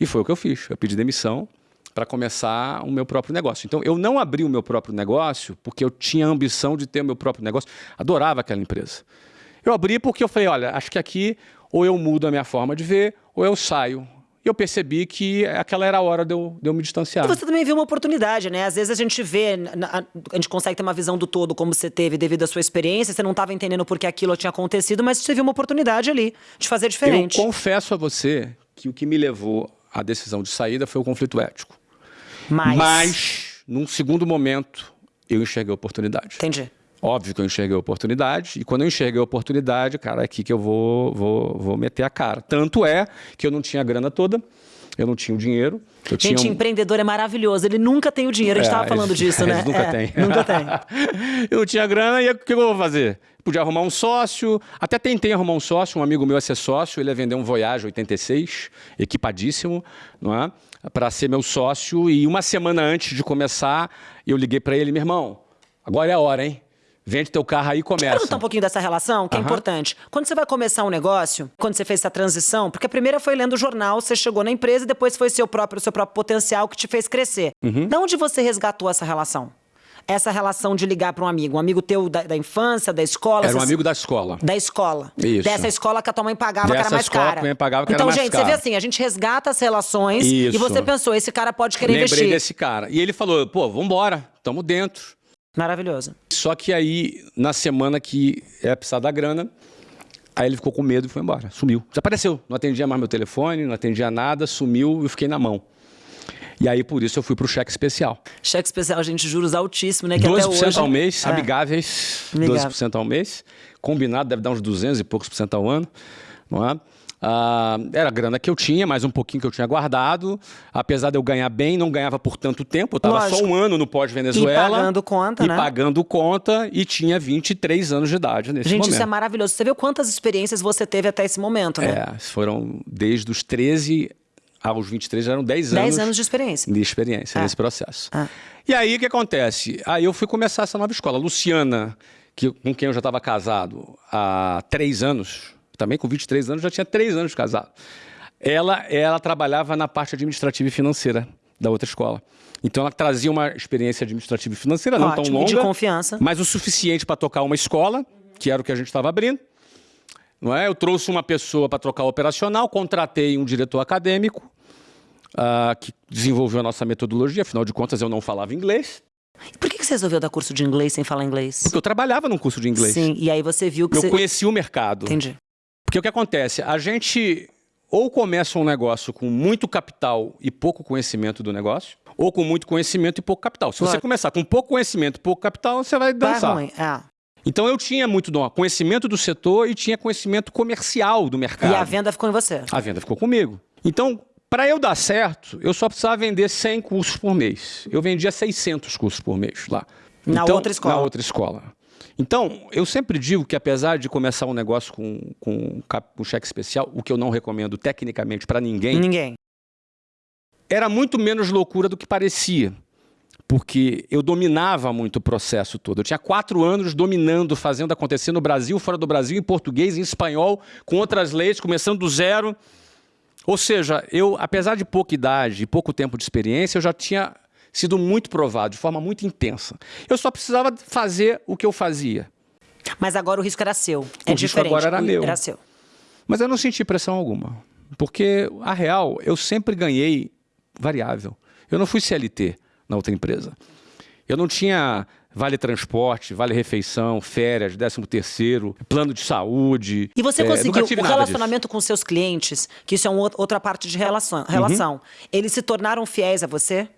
B: E foi o que eu fiz. Eu pedi demissão para começar o meu próprio negócio. Então, eu não abri o meu próprio negócio porque eu tinha a ambição de ter o meu próprio negócio. Adorava aquela empresa. Eu abri porque eu falei, olha, acho que aqui ou eu mudo a minha forma de ver ou eu saio. E eu percebi que aquela era a hora de eu, de eu me distanciar.
A: E você também viu uma oportunidade, né? Às vezes a gente vê, a gente consegue ter uma visão do todo como você teve devido à sua experiência, você não estava entendendo por que aquilo tinha acontecido, mas você viu uma oportunidade ali de fazer diferente.
B: Eu confesso a você que o que me levou à decisão de saída foi o conflito ético.
A: Mas.
B: Mas, num segundo momento, eu enxerguei a oportunidade.
A: Entendi.
B: Óbvio que eu enxerguei a oportunidade, e quando eu enxerguei a oportunidade, cara, é aqui que eu vou, vou, vou meter a cara. Tanto é que eu não tinha a grana toda, eu não tinha o dinheiro. Eu
A: Gente,
B: tinha um-
A: empreendedor é maravilhoso. Ele nunca tem o dinheiro. A gente
B: É,
A: estava falando
B: eles-
A: disso, né?
B: eles nunca
A: É,
B: têm.
A: Nunca tem.
B: eu não tinha grana e o que eu vou fazer? Podia arrumar um sócio. Até tentei arrumar um sócio, um amigo meu ia ser sócio, ele ia vender um Voyage 86, equipadíssimo, não é? Para ser meu sócio. E uma semana antes de começar, eu liguei para ele, meu irmão, agora é a hora, hein? Vende teu carro aí e começa.
A: um pouquinho dessa relação, que é
B: Aham.
A: importante. Quando você vai começar um negócio, quando você fez essa transição, porque a primeira foi lendo o jornal, você chegou na empresa e depois foi seu próprio, seu próprio potencial que te fez crescer.
B: Uhum.
A: Da onde você resgatou essa relação? Essa relação de ligar para um amigo, um amigo teu da, da infância, da escola.
B: Era um
A: você-
B: amigo da escola.
A: Da escola.
B: Isso.
A: Dessa escola que a tua mãe pagava, que
B: Dessa
A: era mais
B: escola
A: cara.
B: que a mãe pagava, que era
A: então,
B: mais
A: gente, você
B: cara.
A: vê assim, a gente resgata as relações e
B: Isso.
A: você pensou, esse cara pode querer
B: Lembrei
A: investir.
B: desse cara. E ele falou, pô, vambora, tamo dentro.
A: Maravilhoso.
B: Só que aí, na semana que é precisar da grana, aí ele ficou com medo e foi embora. Sumiu. Desapareceu. Não atendia mais meu telefone, não atendia nada, sumiu e eu fiquei na mão. E aí, por isso, eu fui para o cheque especial.
A: Cheque especial, gente, juros altíssimos, né?
B: Que 12%
A: até hoje...
B: ao mês, é. amigáveis, Amigável. 12% ao mês. Combinado, deve dar uns 200 e poucos por cento ao ano. Não é? Ah, era a grana que eu tinha, mais um pouquinho que eu tinha guardado. Apesar de eu ganhar bem, não ganhava por tanto tempo. Eu estava só um ano no pós-Venezuela.
A: E pagando conta,
B: e
A: né?
B: pagando conta e tinha 23 anos de idade nesse
A: Gente,
B: momento.
A: isso é maravilhoso. Você viu quantas experiências você teve até esse momento, né?
B: É, foram desde os 13 aos 23, eram 10 anos.
A: 10 anos de experiência.
B: De experiência,
A: ah.
B: nesse processo.
A: Ah.
B: E aí, o que acontece? Aí eu fui começar essa nova escola. Luciana, que, com quem eu já estava casado há três anos, também com 23 anos, já tinha três anos de casado. Ela, ela trabalhava na parte administrativa e financeira da outra escola. Então ela trazia uma experiência administrativa e financeira, não
A: Ótimo,
B: tão longa,
A: de confiança.
B: mas o suficiente para tocar uma escola, que era o que a gente estava abrindo. Não é? Eu trouxe uma pessoa para trocar o operacional, contratei um diretor acadêmico uh, que desenvolveu a nossa metodologia, afinal de contas eu não falava inglês.
A: E por que você resolveu dar curso de inglês sem falar inglês?
B: Porque eu trabalhava num curso de inglês.
A: Sim, e aí você viu que
B: eu
A: você...
B: conheci o mercado.
A: Entendi.
B: Porque o que acontece? A gente ou começa um negócio com muito capital e pouco conhecimento do negócio, ou com muito conhecimento e pouco capital. Se claro. você começar com pouco conhecimento e pouco capital, você vai dançar.
A: Vai ruim. É.
B: Então eu tinha muito conhecimento do setor e tinha conhecimento comercial do mercado.
A: E a venda ficou em você?
B: A venda ficou comigo. Então, para eu dar certo, eu só precisava vender 100 cursos por mês. Eu vendia 600 cursos por mês lá.
A: Na
B: então,
A: outra escola?
B: Na outra escola. Então, eu sempre digo que apesar de começar um negócio com, com, com cheque especial, o que eu não recomendo tecnicamente para ninguém,
A: ninguém,
B: era muito menos loucura do que parecia. Porque eu dominava muito o processo todo. Eu tinha quatro anos dominando, fazendo acontecer no Brasil, fora do Brasil, em português, em espanhol, com outras leis, começando do zero. Ou seja, eu, apesar de pouca idade e pouco tempo de experiência, eu já tinha sido muito provado, de forma muito intensa. Eu só precisava fazer o que eu fazia.
A: Mas agora o risco era seu.
B: O
A: é
B: risco
A: diferente.
B: agora era meu.
A: Era seu.
B: Mas eu não senti pressão alguma. Porque, a real, eu sempre ganhei variável. Eu não fui CLT na outra empresa. Eu não tinha vale transporte, vale refeição, férias, décimo terceiro, plano de saúde.
A: E você
B: é,
A: conseguiu o relacionamento com seus clientes, que isso é uma outra parte de relação, relação. Uhum. eles se tornaram fiéis a você?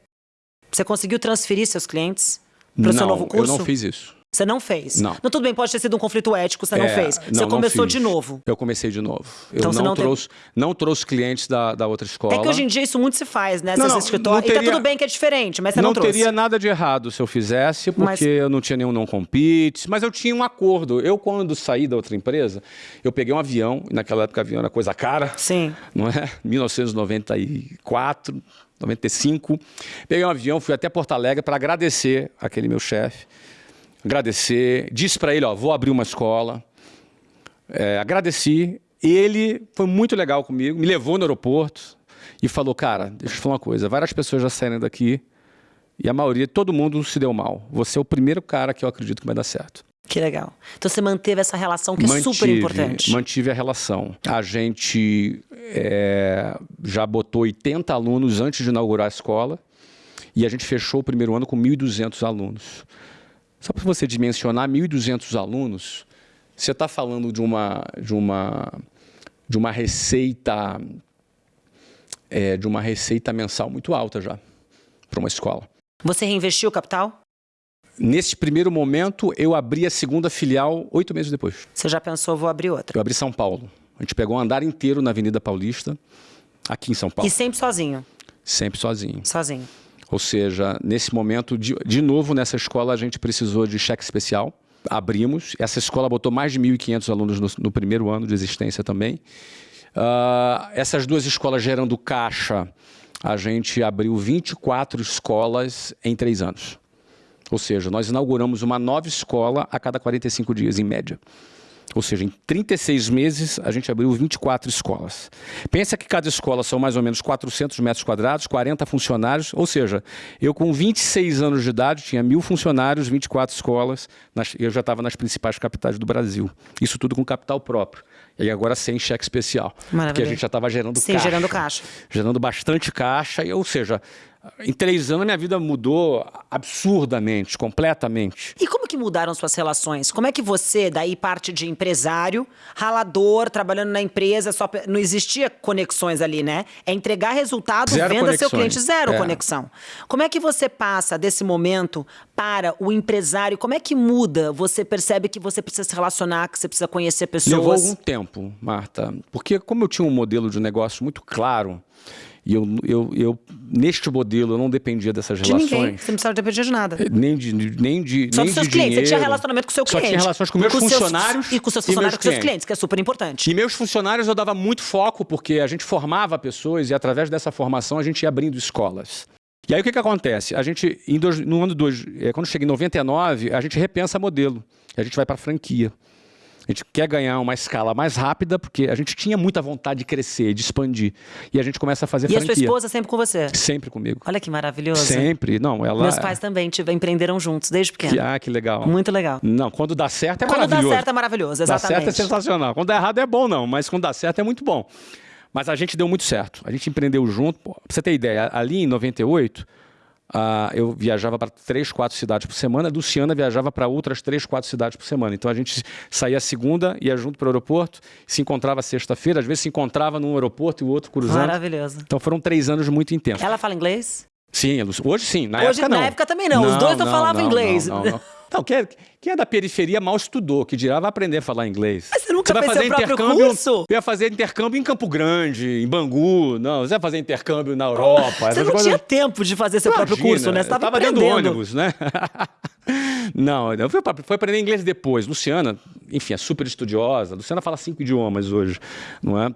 A: Você conseguiu transferir seus clientes para o seu novo curso?
B: eu não fiz isso.
A: Você não fez?
B: Não.
A: não. Tudo bem, pode ter sido um conflito ético, você
B: é,
A: não fez. Você
B: não,
A: começou
B: não
A: de novo.
B: Eu comecei de novo.
A: Então
B: eu
A: você
B: não,
A: não
B: trouxe,
A: teve...
B: não trouxe clientes da, da outra escola.
A: É que hoje em dia isso muito se faz, né?
B: Não, não,
A: escritórios.
B: não teria...
A: E tá tudo bem que é diferente, mas você não,
B: não
A: trouxe.
B: teria nada de errado se eu fizesse, porque
A: Mas-
B: eu não tinha nenhum não compete, mas eu tinha um acordo. Eu, quando saí da outra empresa, eu peguei um avião, e naquela época avião era coisa cara,
A: Sim.
B: não é? 1994, 95. Peguei um avião, fui até Porto Alegre para agradecer aquele meu chefe. Agradecer, disse para ele, ó, vou abrir uma escola. É, agradeci. Ele foi muito legal comigo, me levou no aeroporto e falou, cara, deixa eu te falar uma coisa, várias pessoas já saíram daqui e a maioria, todo mundo se deu mal. Você é o primeiro cara que eu acredito que vai dar certo.
A: Que legal. Então você manteve essa relação que é super importante.
B: Mantive a relação. A gente é, já botou 80 alunos antes de inaugurar a escola e a gente fechou o primeiro ano com 1.200 alunos. Só para você dimensionar, 1.200 alunos, você está falando de uma, de uma, de uma receita é, de uma receita mensal muito alta já para uma escola.
A: Você reinvestiu o capital?
B: Nesse primeiro momento, eu abri a segunda filial oito meses depois.
A: Você já pensou, vou abrir outra?
B: Eu abri São Paulo. A gente pegou um andar inteiro na Avenida Paulista, aqui em São Paulo,
A: E sempre sozinho?
B: sempre sozinho.
A: Sozinho.
B: Ou seja, nesse momento, de, de novo nessa escola, a gente precisou de cheque especial. Abrimos. Essa escola botou mais de 1.500 alunos no, no primeiro ano de existência também. Ah, essas duas escolas gerando caixa, a gente abriu 24 escolas em três anos. Ou seja, nós inauguramos uma nova escola a cada 45 dias, em média. Ou seja, em 36 meses, a gente abriu 24 escolas. Pensa que cada escola são mais ou menos 400 metros quadrados, 40 funcionários. Ou seja, eu com 26 anos de idade, tinha mil funcionários, 24 escolas, nas, eu já estava nas principais capitais do Brasil. Isso tudo com capital próprio. E agora sem cheque especial. Porque a
A: Maravilha.
B: gente já estava gerando
A: Sim,
B: caixa.
A: gerando caixa.
B: Gerando bastante caixa. E, ou seja, Em três anos, minha vida mudou absurdamente, completamente.
A: E como que mudaram suas relações? Como é que você, daí parte de empresário, ralador, trabalhando na empresa, só não existia conexões ali, né? É entregar resultado,
B: Zero
A: venda
B: conexões.
A: seu cliente, zero
B: É.
A: conexão. Como é que você passa desse momento para o empresário? Como é que muda? Você percebe que você precisa se relacionar, que você precisa conhecer
B: Levou
A: pessoas?
B: algum tempo, Marta. Porque como eu tinha um modelo de negócio muito claro, e eu, eu, eu neste modelo eu não dependia dessas
A: De ninguém.
B: relações.
A: Você não precisava depender de nada.
B: Nem de, nem de,
A: Só
B: nem
A: dos seus clientes. Você tinha
B: dinheiro.
A: relacionamento com o seu
B: Só
A: cliente.
B: tinha relações com meus
A: seus-
B: funcionários
A: e com seus
B: e
A: funcionários, com seus
B: clientes.
A: que é super importante.
B: E meus funcionários eu dava muito foco, porque a gente formava pessoas e através dessa formação a gente ia abrindo escolas. E aí o que, que acontece? A gente, em dois- no ano dois, eh, quando chega em 99, a gente repensa modelo. A gente vai para franquia. A gente quer ganhar uma escala mais rápida, porque a gente tinha muita vontade de crescer, de expandir. E a gente começa a fazer
A: E a
B: franquia.
A: sua esposa sempre com você.
B: Sempre comigo.
A: Olha que maravilhoso.
B: Sempre. Não, ela.
A: Meus pais também tive, empreenderam juntos, desde pequeno.
B: Que, ah, que legal.
A: Muito legal.
B: Não, quando dá certo é
A: Quando dá
B: maravilhoso.
A: certo é maravilhoso,
B: Dá
A: exatamente.
B: certo é sensacional. Quando dá errado é bom, não, mas quando dá certo é muito bom. Mas a gente deu muito certo. A gente empreendeu junto. Pô, pra você ter ideia, ali em 98, ah, eu viajava para três, quatro cidades por semana. A Luciana viajava para outras três, quatro cidades por semana. Então a gente saía segunda, ia junto para o aeroporto, se encontrava sexta-feira, às vezes se encontrava num aeroporto e o outro cruzando.
A: Maravilhoso.
B: Então foram três anos muito intensos.
A: Ela fala inglês?
B: Sim, hoje sim, na
A: Hoje,
B: época não.
A: na época também não. Os dois não falavam inglês.
B: Não, não. Não, quem, é, quem é da periferia mal estudou, que dirá vai aprender a falar inglês.
A: Mas você nunca
B: vai
A: fez
B: fazer
A: seu próprio
B: intercâmbio,
A: curso?
B: Ia fazer intercâmbio em Campo Grande, em Bangu. Não, você ia fazer intercâmbio na Europa.
A: Você não
B: coisas-
A: tinha tempo de fazer seu próprio
B: Imagina,
A: curso, né? Você
B: eu
A: estava
B: tava dentro do ônibus, né? não, eu fui, fui aprender inglês depois. Luciana, enfim, é super estudiosa. Luciana fala cinco idiomas hoje, não é?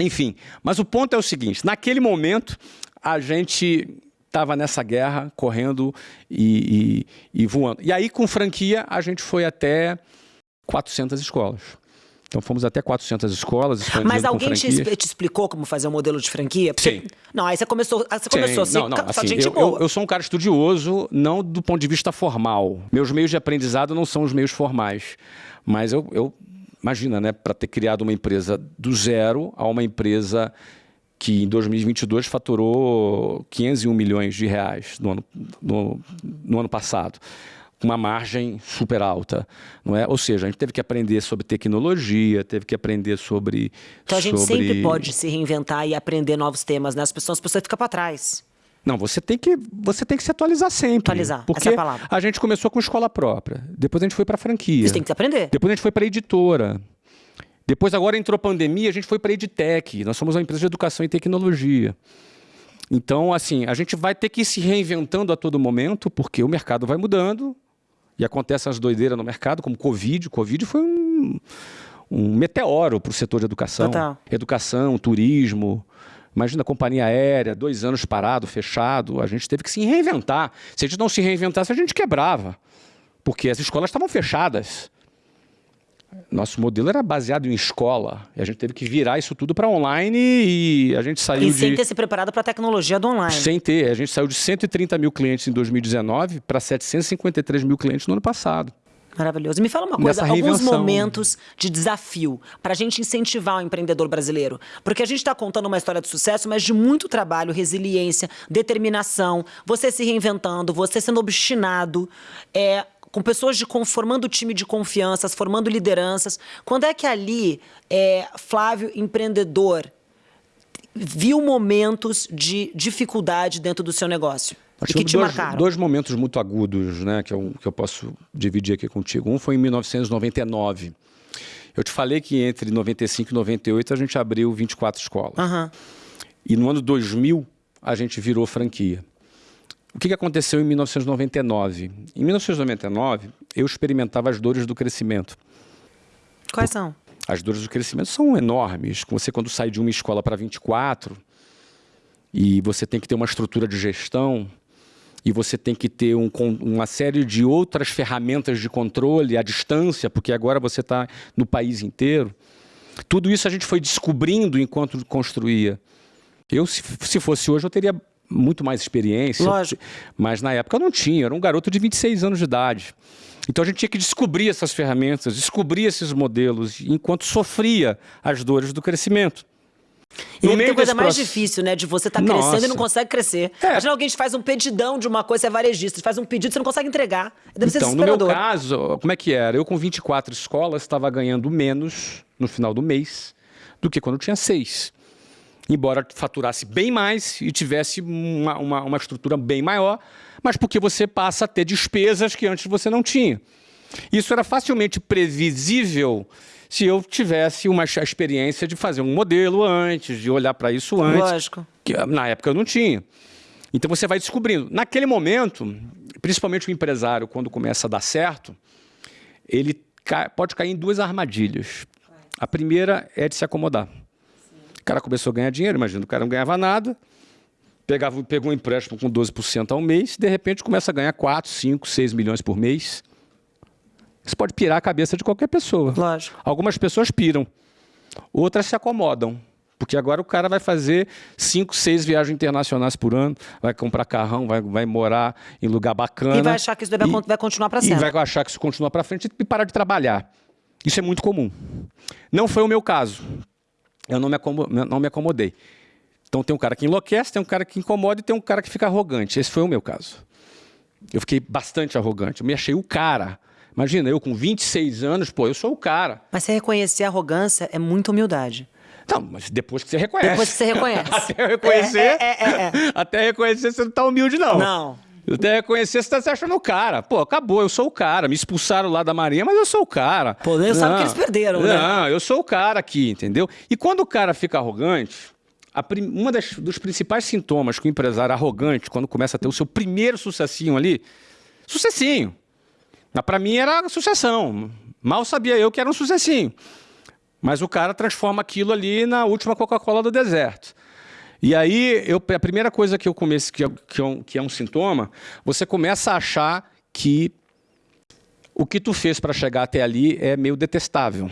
B: Enfim, mas o ponto é o seguinte: naquele momento, a gente estava nessa guerra, correndo e, e- e voando. E aí, com franquia, a gente foi até 400 escolas. Então, fomos até 400 escolas,
A: Mas alguém te, te explicou como fazer o modelo de franquia? Porque-
B: Sim.
A: Não, aí você começou, você começou
B: Sim.
A: assim,
B: não, não,
A: só
B: assim,
A: gente
B: eu,
A: boa.
B: eu- eu sou um cara estudioso, não do ponto de vista formal. Meus meios de aprendizado não são os meios formais. Mas eu, eu imagina, né, para ter criado uma empresa do zero a uma empresa que em 2022 faturou 501 milhões de reais no ano, no, no ano passado. Com uma margem super alta, não é? Ou seja, a gente teve que aprender sobre tecnologia, teve que aprender sobre
A: Então a gente
B: sobre...
A: sempre pode se reinventar e aprender novos temas, né? As pessoas, as pessoas ficam para trás.
B: Não, você tem que você tem que se atualizar sempre.
A: Atualizar,
B: porque
A: essa é a palavra.
B: a gente começou com escola própria, depois a gente foi para franquia,
A: Você tem que aprender.
B: depois a gente foi para editora, depois agora entrou a pandemia, a gente foi para edtech. Nós somos uma empresa de educação e tecnologia. Então, assim, a gente vai ter que ir se reinventando a todo momento, porque o mercado vai mudando e acontecem as doideiras no mercado, como Covid. Covid foi um, um meteoro para o setor de educação.
A: Total.
B: Educação, turismo. Imagina a companhia aérea, dois anos parado, fechado. A gente teve que se reinventar. Se a gente não se reinventasse, a gente quebrava. Porque as escolas estavam fechadas. Nosso modelo era baseado em escola. E a gente teve que virar isso tudo para online e a gente saiu
A: E
B: de.
A: sem ter se preparado para a tecnologia do online.
B: Sem ter. A gente saiu de 130 mil clientes em 2019 para 753 mil clientes no ano passado.
A: Maravilhoso. Me fala uma coisa, alguns momentos de desafio para a gente incentivar o empreendedor brasileiro. Porque a gente está contando uma história de sucesso, mas de muito trabalho, resiliência, determinação, você se reinventando, você sendo obstinado, é, com pessoas de, formando time de confianças, formando lideranças. Quando é que ali, é, Flávio, empreendedor, viu momentos de dificuldade dentro do seu negócio? E que
B: tivemos
A: te
B: dois,
A: marcaram?
B: dois momentos muito agudos, né, que eu, que eu posso dividir aqui contigo. Um foi em 1999. Eu te falei que entre 95 e 98 a gente abriu 24 escolas.
A: Aham.
B: E no ano 2000 a gente virou franquia. O que aconteceu em 1999? Em 1999 eu experimentava as dores do crescimento.
A: Quais são?
B: As dores do crescimento são enormes. Você, quando sai de uma escola para 24, e você tem que ter uma estrutura de gestão, e você tem que ter um uma série de outras ferramentas de controle à distância, porque agora você está no país inteiro. Tudo isso a gente foi descobrindo enquanto construía. Eu, se, se fosse hoje, eu teria muito mais experiência.
A: Lógico.
B: Mas na época eu não tinha, eu era um garoto de 26 anos de idade. Então a gente tinha que descobrir essas ferramentas, descobrir esses modelos, enquanto sofria as dores do crescimento.
A: E no tem coisa mais difícil, né? De você estar tá crescendo e não consegue crescer. É. Imagina alguém te faz um pedidão de uma coisa, você é varejista, faz um pedido, você não consegue entregar. Deve
B: então, no meu caso, como é que era? Eu com 24 escolas estava ganhando menos no final do mês do que quando eu tinha seis. Embora faturasse bem mais e tivesse uma, uma, uma estrutura bem maior, mas porque você passa a ter despesas que antes você não tinha. Isso era facilmente previsível se eu tivesse uma experiência de fazer um modelo antes, de olhar para isso antes.
A: Lógico.
B: Que na época eu não tinha. Então você vai descobrindo. Naquele momento, principalmente o empresário, quando começa a dar certo, ele pode cair em duas armadilhas. A primeira é de se acomodar. O cara começou a ganhar dinheiro, imagina, o cara não ganhava nada, pegava, pegou um empréstimo com 12% ao mês, de repente começa a ganhar 4, 5, 6 milhões por mês. Isso pode pirar a cabeça de qualquer pessoa.
A: Lógico.
B: Algumas pessoas piram, outras se acomodam. Porque agora o cara vai fazer cinco, seis viagens internacionais por ano, vai comprar carrão, vai, vai morar em lugar bacana. E
A: vai achar que isso vai, e, vai continuar para sempre.
B: E vai achar que isso continua para frente e parar de trabalhar. Isso é muito comum. Não foi o meu caso. Eu não me, não me acomodei. Então tem um cara que enlouquece, tem um cara que incomoda e tem um cara que fica arrogante. Esse foi o meu caso. Eu fiquei bastante arrogante. Eu me achei o cara. Imagina, eu com 26 anos, pô, eu sou o cara.
A: Mas você reconhecer a arrogância é muita humildade.
B: Não, mas depois que você reconhece.
A: Depois que você reconhece.
B: até reconhecer. É, é, é, é, até reconhecer, você não tá humilde, não.
A: Não.
B: Até reconhecer, você tá se achando o cara. Pô, acabou, eu sou o cara. Me expulsaram lá da Marinha, mas eu sou o cara.
A: Pô, nem sabe que eles perderam,
B: né? Não, eu sou o cara aqui, entendeu? E quando o cara fica arrogante, prim... uma das, dos principais sintomas que o empresário arrogante, quando começa a ter o seu primeiro sucessinho ali, sucessinho. Mas para mim era sucessão. Mal sabia eu que era um sucessinho. Mas o cara transforma aquilo ali na última Coca-Cola do deserto. E aí, eu, a primeira coisa que eu comecei, que é, que, é um, que é um sintoma, você começa a achar que o que tu fez para chegar até ali é meio detestável.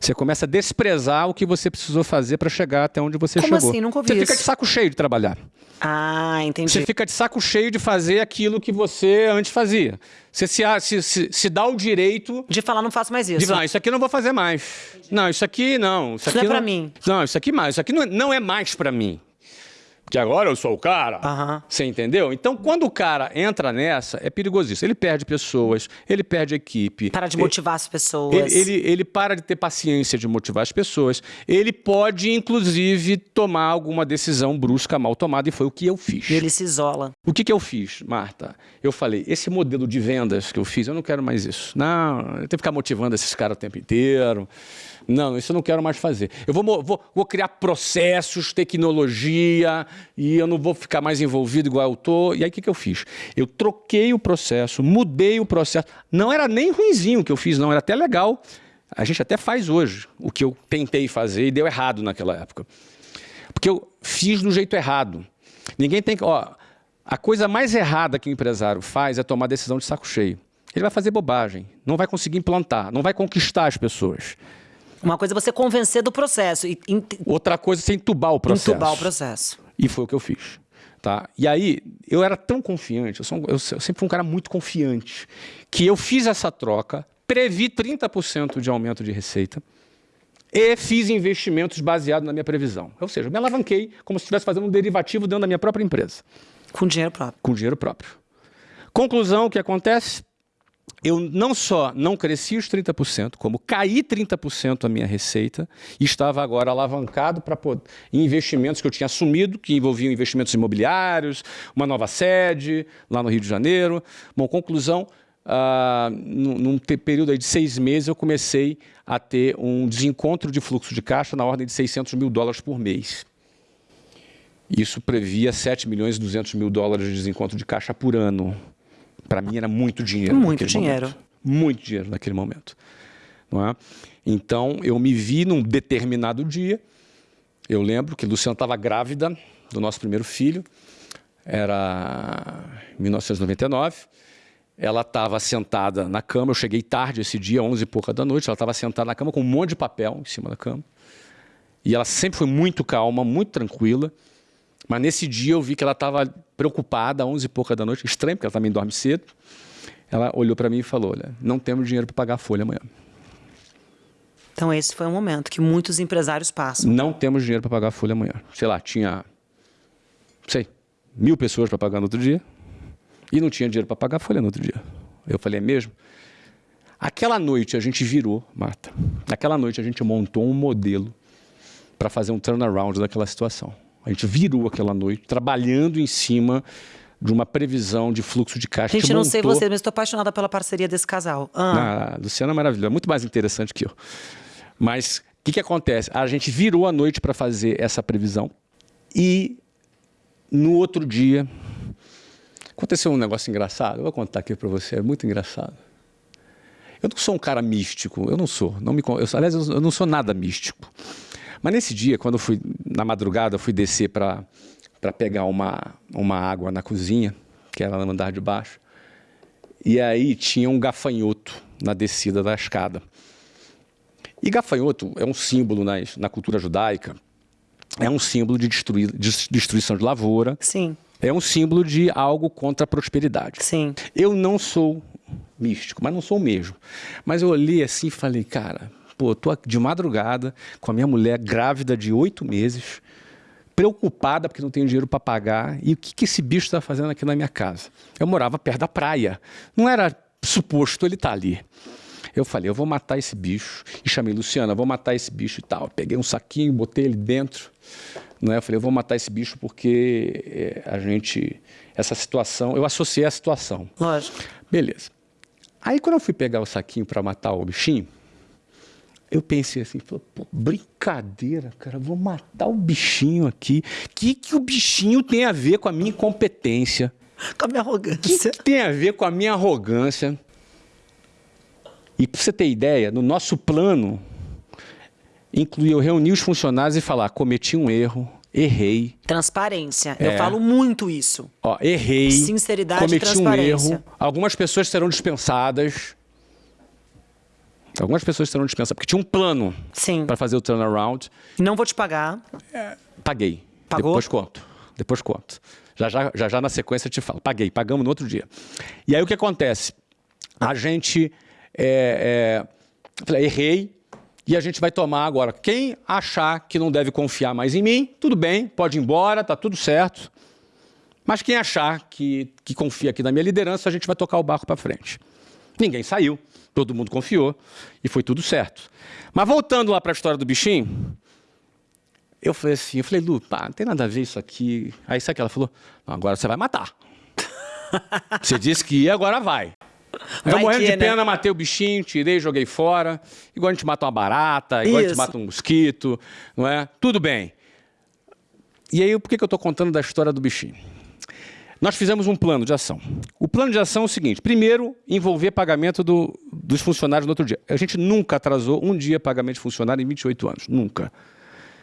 B: Você começa a desprezar o que você precisou fazer para chegar até onde você
A: Como
B: chegou.
A: Assim? Nunca ouvi
B: você
A: isso.
B: fica de saco cheio de trabalhar.
A: Ah, entendi.
B: Você fica de saco cheio de fazer aquilo que você antes fazia. Você se, se, se, se dá o direito...
A: De falar, não faço mais isso.
B: De falar, isso aqui eu não vou fazer mais. Entendi. Não, isso aqui não.
A: Isso,
B: isso
A: aqui
B: não
A: é para mim.
B: Não, isso aqui mais. Isso aqui não, é, não é mais para mim que agora eu sou o cara.
A: Uhum.
B: Você entendeu? Então, quando o cara entra nessa, é perigosíssimo. Ele perde pessoas, ele perde equipe.
A: Para de motivar as pessoas.
B: Ele, ele, ele, para de ter paciência de motivar as pessoas. Ele pode, inclusive, tomar alguma decisão brusca, mal tomada, e foi o que eu fiz.
A: E ele se isola.
B: O que, que eu fiz, Marta? Eu falei, esse modelo de vendas que eu fiz, eu não quero mais isso. Não, eu tenho que ficar motivando esses caras o tempo inteiro. Não, isso eu não quero mais fazer. Eu vou, vou, vou criar processos, tecnologia, e eu não vou ficar mais envolvido igual eu estou. E aí o que, que eu fiz? Eu troquei o processo, mudei o processo. Não era nem ruimzinho o que eu fiz, não, era até legal. A gente até faz hoje o que eu tentei fazer e deu errado naquela época. Porque eu fiz do jeito errado. Ninguém tem que... Ó, a coisa mais errada que o empresário faz é tomar decisão de saco cheio. Ele vai fazer bobagem, não vai conseguir implantar, não vai conquistar as pessoas.
A: Uma coisa é você convencer do processo. E,
B: Outra coisa é você entubar o processo.
A: Entubar o processo.
B: E foi o que eu fiz. Tá? E aí, eu era tão confiante, eu, sou, eu, eu sempre fui um cara muito confiante, que eu fiz essa troca, previ 30% de aumento de receita e fiz investimentos baseados na minha previsão. Ou seja, eu me alavanquei como se estivesse fazendo um derivativo dentro da minha própria empresa.
A: Com dinheiro próprio.
B: Com dinheiro próprio. Conclusão, o que acontece? Eu não só não cresci os 30%, como caí 30% a minha receita e estava agora alavancado para investimentos que eu tinha assumido, que envolviam investimentos imobiliários, uma nova sede lá no Rio de Janeiro. Bom, conclusão, uh, num período de seis meses eu comecei a ter um desencontro de fluxo de caixa na ordem de 600 mil dólares por mês. Isso previa 7 milhões e 200 mil dólares de desencontro de caixa por ano. Para mim era muito dinheiro.
A: Muito dinheiro.
B: Momento. Muito dinheiro naquele momento. Não é? Então eu me vi num determinado dia. Eu lembro que Luciana estava grávida do nosso primeiro filho. Era 1999. Ela estava sentada na cama. Eu cheguei tarde esse dia, 11 e pouca da noite. Ela estava sentada na cama com um monte de papel em cima da cama. E ela sempre foi muito calma, muito tranquila. Mas nesse dia eu vi que ela estava preocupada, às 11 e pouca da noite, estranho, porque ela também dorme cedo. Ela olhou para mim e falou, olha, não temos dinheiro para pagar a folha amanhã.
A: Então esse foi um momento que muitos empresários passam.
B: Não temos dinheiro para pagar a folha amanhã. Sei lá, tinha, sei, mil pessoas para pagar no outro dia e não tinha dinheiro para pagar a folha no outro dia. Eu falei, é mesmo? Aquela noite a gente virou, Marta, naquela noite a gente montou um modelo para fazer um turnaround daquela situação. A gente virou aquela noite trabalhando em cima de uma previsão de fluxo de caixa.
A: Gente, não montou... sei você, mas estou apaixonada pela parceria desse casal.
B: Ah. Ah, Luciana é maravilhosa, muito mais interessante que eu. Mas o que, que acontece? A gente virou a noite para fazer essa previsão e no outro dia aconteceu um negócio engraçado. Eu vou contar aqui para você, é muito engraçado. Eu não sou um cara místico, eu não sou. Não me, eu, aliás, eu não sou nada místico. Mas nesse dia, quando eu fui, na madrugada, eu fui descer para pegar uma, uma água na cozinha, que era no andar de baixo. E aí tinha um gafanhoto na descida da escada. E gafanhoto é um símbolo na, na cultura judaica, é um símbolo de, destruir, de destruição de lavoura.
A: Sim.
B: É um símbolo de algo contra a prosperidade.
A: Sim.
B: Eu não sou místico, mas não sou mesmo. Mas eu olhei assim e falei, cara, pô, tô de madrugada com a minha mulher grávida de oito meses, preocupada porque não tenho dinheiro para pagar. E o que, que esse bicho está fazendo aqui na minha casa? Eu morava perto da praia. Não era suposto ele estar tá ali. Eu falei, eu vou matar esse bicho. E chamei Luciana, vou matar esse bicho e tal. Peguei um saquinho, botei ele dentro. Não é? Eu falei, eu vou matar esse bicho porque é, a gente. Essa situação. Eu associei a situação.
A: Lógico.
B: Beleza. Aí quando eu fui pegar o saquinho para matar o bichinho, eu pensei assim, pô, brincadeira, cara, vou matar o bichinho aqui. O que, que o bichinho tem a ver com a minha incompetência?
A: Com a minha arrogância.
B: O que, que tem a ver com a minha arrogância? E para você ter ideia, no nosso plano, incluía eu reunir os funcionários e falar, cometi um erro, errei.
A: Transparência. É. Eu falo muito isso.
B: Ó, errei.
A: Sinceridade
B: cometi
A: e transparência.
B: um erro. Algumas pessoas serão dispensadas. Algumas pessoas serão dispensadas, porque tinha um plano para fazer o turnaround.
A: Não vou te pagar.
B: É, paguei.
A: Pagou?
B: Depois conto. Depois conto. Já, já, já, já na sequência eu te falo. Paguei, pagamos no outro dia. E aí o que acontece? A gente. É, é, falei, errei, e a gente vai tomar agora. Quem achar que não deve confiar mais em mim, tudo bem, pode ir embora, tá tudo certo. Mas quem achar que, que confia aqui na minha liderança, a gente vai tocar o barco para frente. Ninguém saiu, todo mundo confiou e foi tudo certo. Mas voltando lá para a história do bichinho, eu falei assim, eu falei, Lu, pá, não tem nada a ver isso aqui. Aí sabe que ela falou, agora você vai matar. você disse que ia, agora vai. Vai eu morrendo de né? pena, né? matei o bichinho, tirei, joguei fora. Igual a gente mata uma barata, igual Isso. a gente mata um mosquito, não é? Tudo bem. E aí, por que, que eu estou contando da história do bichinho? Nós fizemos um plano de ação. O plano de ação é o seguinte: primeiro, envolver pagamento do, dos funcionários no outro dia. A gente nunca atrasou um dia pagamento de funcionário em 28 anos. Nunca.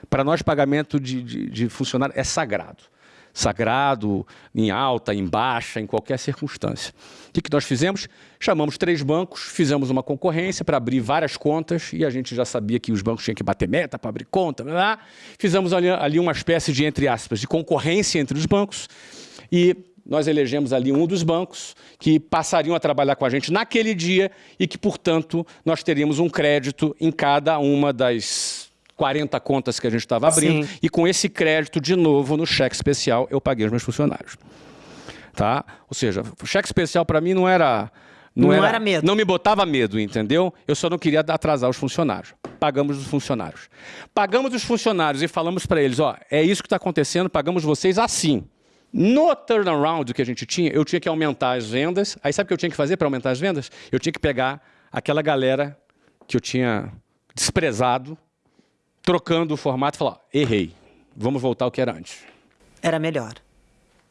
B: Para nós, pagamento de, de, de funcionário é sagrado sagrado, em alta, em baixa, em qualquer circunstância. O que, que nós fizemos? Chamamos três bancos, fizemos uma concorrência para abrir várias contas e a gente já sabia que os bancos tinham que bater meta para abrir conta. Blá, blá. Fizemos ali, ali uma espécie de, entre aspas, de concorrência entre os bancos e nós elegemos ali um dos bancos que passariam a trabalhar com a gente naquele dia e que, portanto, nós teríamos um crédito em cada uma das 40 contas que a gente estava abrindo, Sim. e com esse crédito, de novo, no cheque especial, eu paguei os meus funcionários. Tá? Ou seja, o cheque especial para mim não era...
A: Não, não era, era, medo.
B: Não me botava medo, entendeu? Eu só não queria atrasar os funcionários. Pagamos os funcionários. Pagamos os funcionários e falamos para eles, ó, é isso que está acontecendo, pagamos vocês assim. No turnaround que a gente tinha, eu tinha que aumentar as vendas. Aí sabe o que eu tinha que fazer para aumentar as vendas? Eu tinha que pegar aquela galera que eu tinha desprezado trocando o formato e falar, errei, vamos voltar ao que era antes.
A: Era melhor.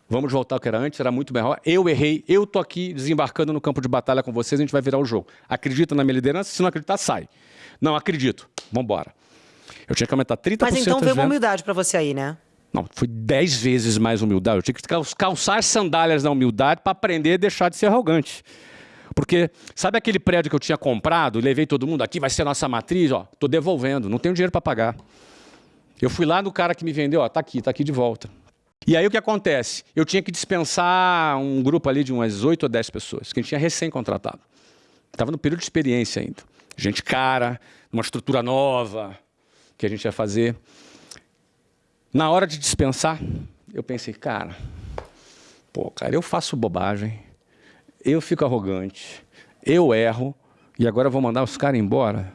B: Vamos voltar ao que era antes, era muito melhor. Eu errei, eu tô aqui desembarcando no campo de batalha com vocês, a gente vai virar o jogo. Acredita na minha liderança? Se não acreditar, sai. Não, acredito. Vamos embora. Eu tinha que aumentar 30%
A: Mas então veio uma humildade para você aí, né?
B: Não, foi 10 vezes mais humildade. Eu tinha que calçar sandálias da humildade para aprender a deixar de ser arrogante. Porque sabe aquele prédio que eu tinha comprado, levei todo mundo aqui, vai ser a nossa matriz, ó, tô devolvendo, não tenho dinheiro para pagar. Eu fui lá no cara que me vendeu, ó, tá aqui, tá aqui de volta. E aí o que acontece? Eu tinha que dispensar um grupo ali de umas 8 ou 10 pessoas, que a gente tinha recém-contratado. Estava no período de experiência ainda. gente cara, uma estrutura nova que a gente ia fazer. Na hora de dispensar, eu pensei, cara, pô, cara, eu faço bobagem, eu fico arrogante, eu erro, e agora vou mandar os caras embora.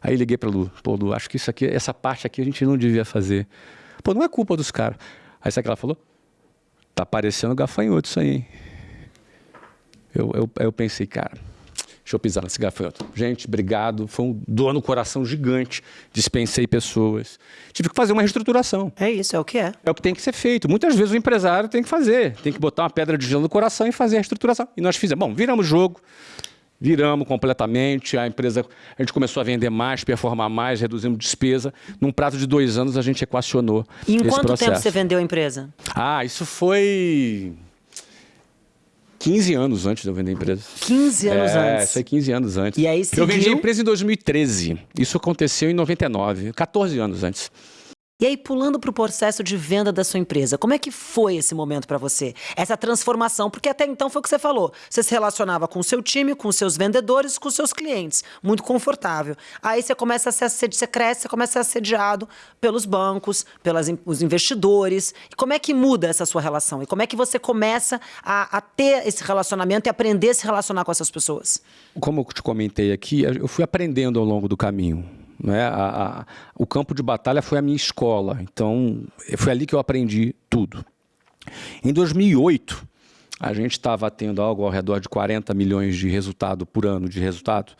B: Aí liguei para Lu, pô, Lu, acho que isso aqui, essa parte aqui a gente não devia fazer. Pô, não é culpa dos caras. Aí sabe o que ela falou? Tá parecendo gafanhoto isso aí, hein? Eu, eu, eu pensei, cara, deixa eu pisar nesse gafanhoto. Gente, obrigado, foi um dor no coração gigante, dispensei pessoas. Tive que fazer uma reestruturação.
A: É isso, é o que é.
B: É o que tem que ser feito. Muitas vezes o empresário tem que fazer, tem que botar uma pedra de gelo no coração e fazer a reestruturação. E nós fizemos. Bom, viramos jogo, Viramos completamente, a empresa, a gente começou a vender mais, performar mais, reduzimos despesa. Num prazo de dois anos a gente equacionou
A: E em
B: esse
A: quanto
B: processo.
A: tempo você vendeu a empresa?
B: Ah, isso foi 15 anos antes de eu vender a empresa.
A: 15 anos
B: é,
A: antes.
B: foi 15 anos antes.
A: E aí
B: Eu vendi a
A: seguiu?
B: empresa em 2013. Isso aconteceu em 99, 14 anos antes.
A: E aí, pulando para o processo de venda da sua empresa, como é que foi esse momento para você? Essa transformação, porque até então foi o que você falou. Você se relacionava com o seu time, com os seus vendedores, com os seus clientes. Muito confortável. Aí você começa a ser assedi- você cresce, você começa a ser assediado pelos bancos, pelos investidores. E como é que muda essa sua relação? E como é que você começa a, a ter esse relacionamento e aprender a se relacionar com essas pessoas?
B: Como eu te comentei aqui, eu fui aprendendo ao longo do caminho. Né? A- a- o campo de batalha foi a minha escola, então foi ali que eu aprendi tudo. Em 2008, a gente estava tendo algo ao redor de 40 milhões de resultado por ano de resultado,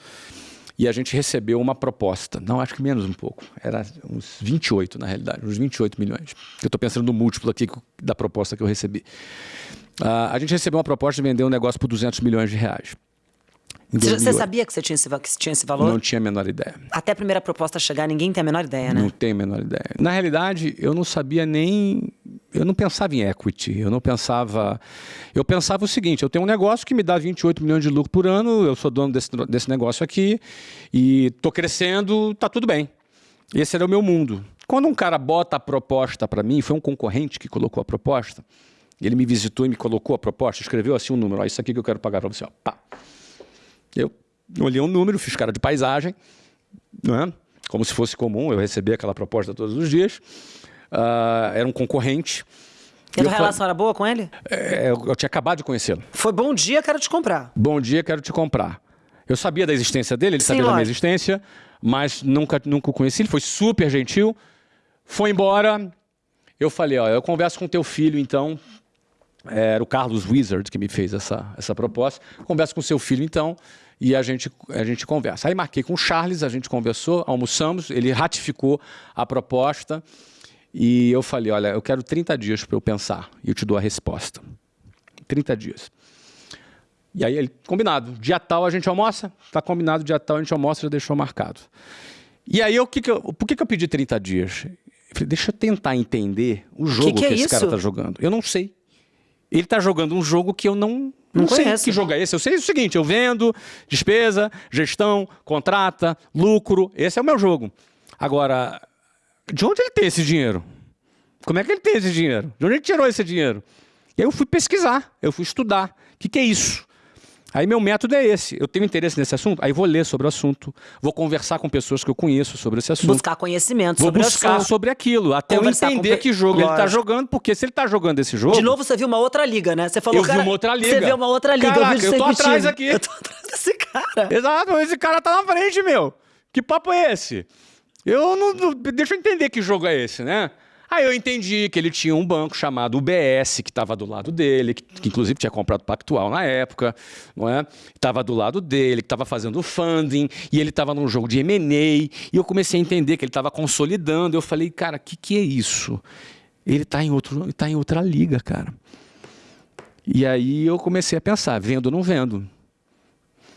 B: e a gente recebeu uma proposta, não, acho que menos um pouco, era uns 28 na realidade, uns 28 milhões. Eu estou pensando no múltiplo aqui da proposta que eu recebi. Ah, a gente recebeu uma proposta de vender um negócio por 200 milhões de reais.
A: Você, você
B: 2008.
A: sabia que você tinha esse, que tinha esse valor?
B: Não tinha a menor ideia.
A: Até a primeira proposta chegar, ninguém tem a menor ideia, né?
B: Não tenho a menor ideia. Na realidade, eu não sabia nem. Eu não pensava em equity. Eu não pensava. Eu pensava o seguinte: eu tenho um negócio que me dá 28 milhões de lucro por ano, eu sou dono desse, desse negócio aqui, e estou crescendo, tá tudo bem. Esse era o meu mundo. Quando um cara bota a proposta para mim, foi um concorrente que colocou a proposta, ele me visitou e me colocou a proposta, escreveu assim um número: ó, isso aqui que eu quero pagar para você. Ó, pá. Eu olhei um número, fiz cara de paisagem, não é? como se fosse comum, eu recebia aquela proposta todos os dias. Ah, era um concorrente.
A: E a tua relação era boa com ele?
B: é, eu, eu tinha acabado de conhecê-lo.
A: Foi bom dia, quero te comprar.
B: Bom dia, quero te comprar. Eu sabia da existência dele, ele
A: Sim,
B: sabia da minha
A: lógico.
B: existência, mas nunca, nunca o conheci. Ele foi super gentil, foi embora. Eu falei, ó, eu converso com teu filho, então. Era o Carlos Wizard que me fez essa, essa proposta. Converso com seu filho, então, e a gente, a gente conversa. Aí marquei com o Charles, a gente conversou, almoçamos, ele ratificou a proposta. E eu falei, olha, eu quero 30 dias para eu pensar e eu te dou a resposta. 30 dias. E aí ele, combinado, dia tal a gente almoça, tá combinado, dia tal a gente almoça, já deixou marcado. E aí, o que que eu, por que, que eu pedi 30 dias? Eu falei, deixa eu tentar entender o jogo que,
A: que é
B: esse cara
A: isso?
B: tá jogando. Eu não sei. Ele tá jogando um jogo que eu não,
A: Não
B: não sei que jogo é esse. Eu sei o seguinte, eu vendo, despesa, gestão, contrata, lucro, esse é o meu jogo. Agora, de onde ele tem esse dinheiro? Como é que ele tem esse dinheiro? De onde ele tirou esse dinheiro? E aí eu fui pesquisar, eu fui estudar. O que, que é isso? Aí meu método é esse. Eu tenho interesse nesse assunto, aí vou ler sobre o assunto, vou conversar com pessoas que eu conheço sobre esse assunto.
A: Buscar conhecimento
B: Vou
A: sobre
B: buscar
A: assunto.
B: sobre aquilo, até eu
A: Conversar com
B: entender
A: pe-
B: que jogo ele está
A: Lógico.
B: jogando, porque se ele está jogando esse jogo.
A: De novo, você viu uma outra liga, né? Você falou,
B: Eu vi
A: cara,
B: uma outra liga.
A: Você viu uma outra liga.
B: Caraca,
A: vi
B: eu tô atrás aqui.
A: Eu tô atrás desse cara.
B: Exato, esse cara tá na frente, meu. Que papo é esse? Eu não- Deixa eu entender que jogo é esse, né? Aí eu entendi que ele tinha um banco chamado UBS, que estava do lado dele, que, que inclusive tinha comprado Pactual na época, não é? Estava do lado dele, que estava fazendo funding, e ele estava num jogo de M&A, e eu comecei a entender que ele estava consolidando. Eu falei, cara, o que, que é isso? Ele está em, outro, tá em outra liga, cara. E aí eu comecei a pensar, vendo ou não vendo?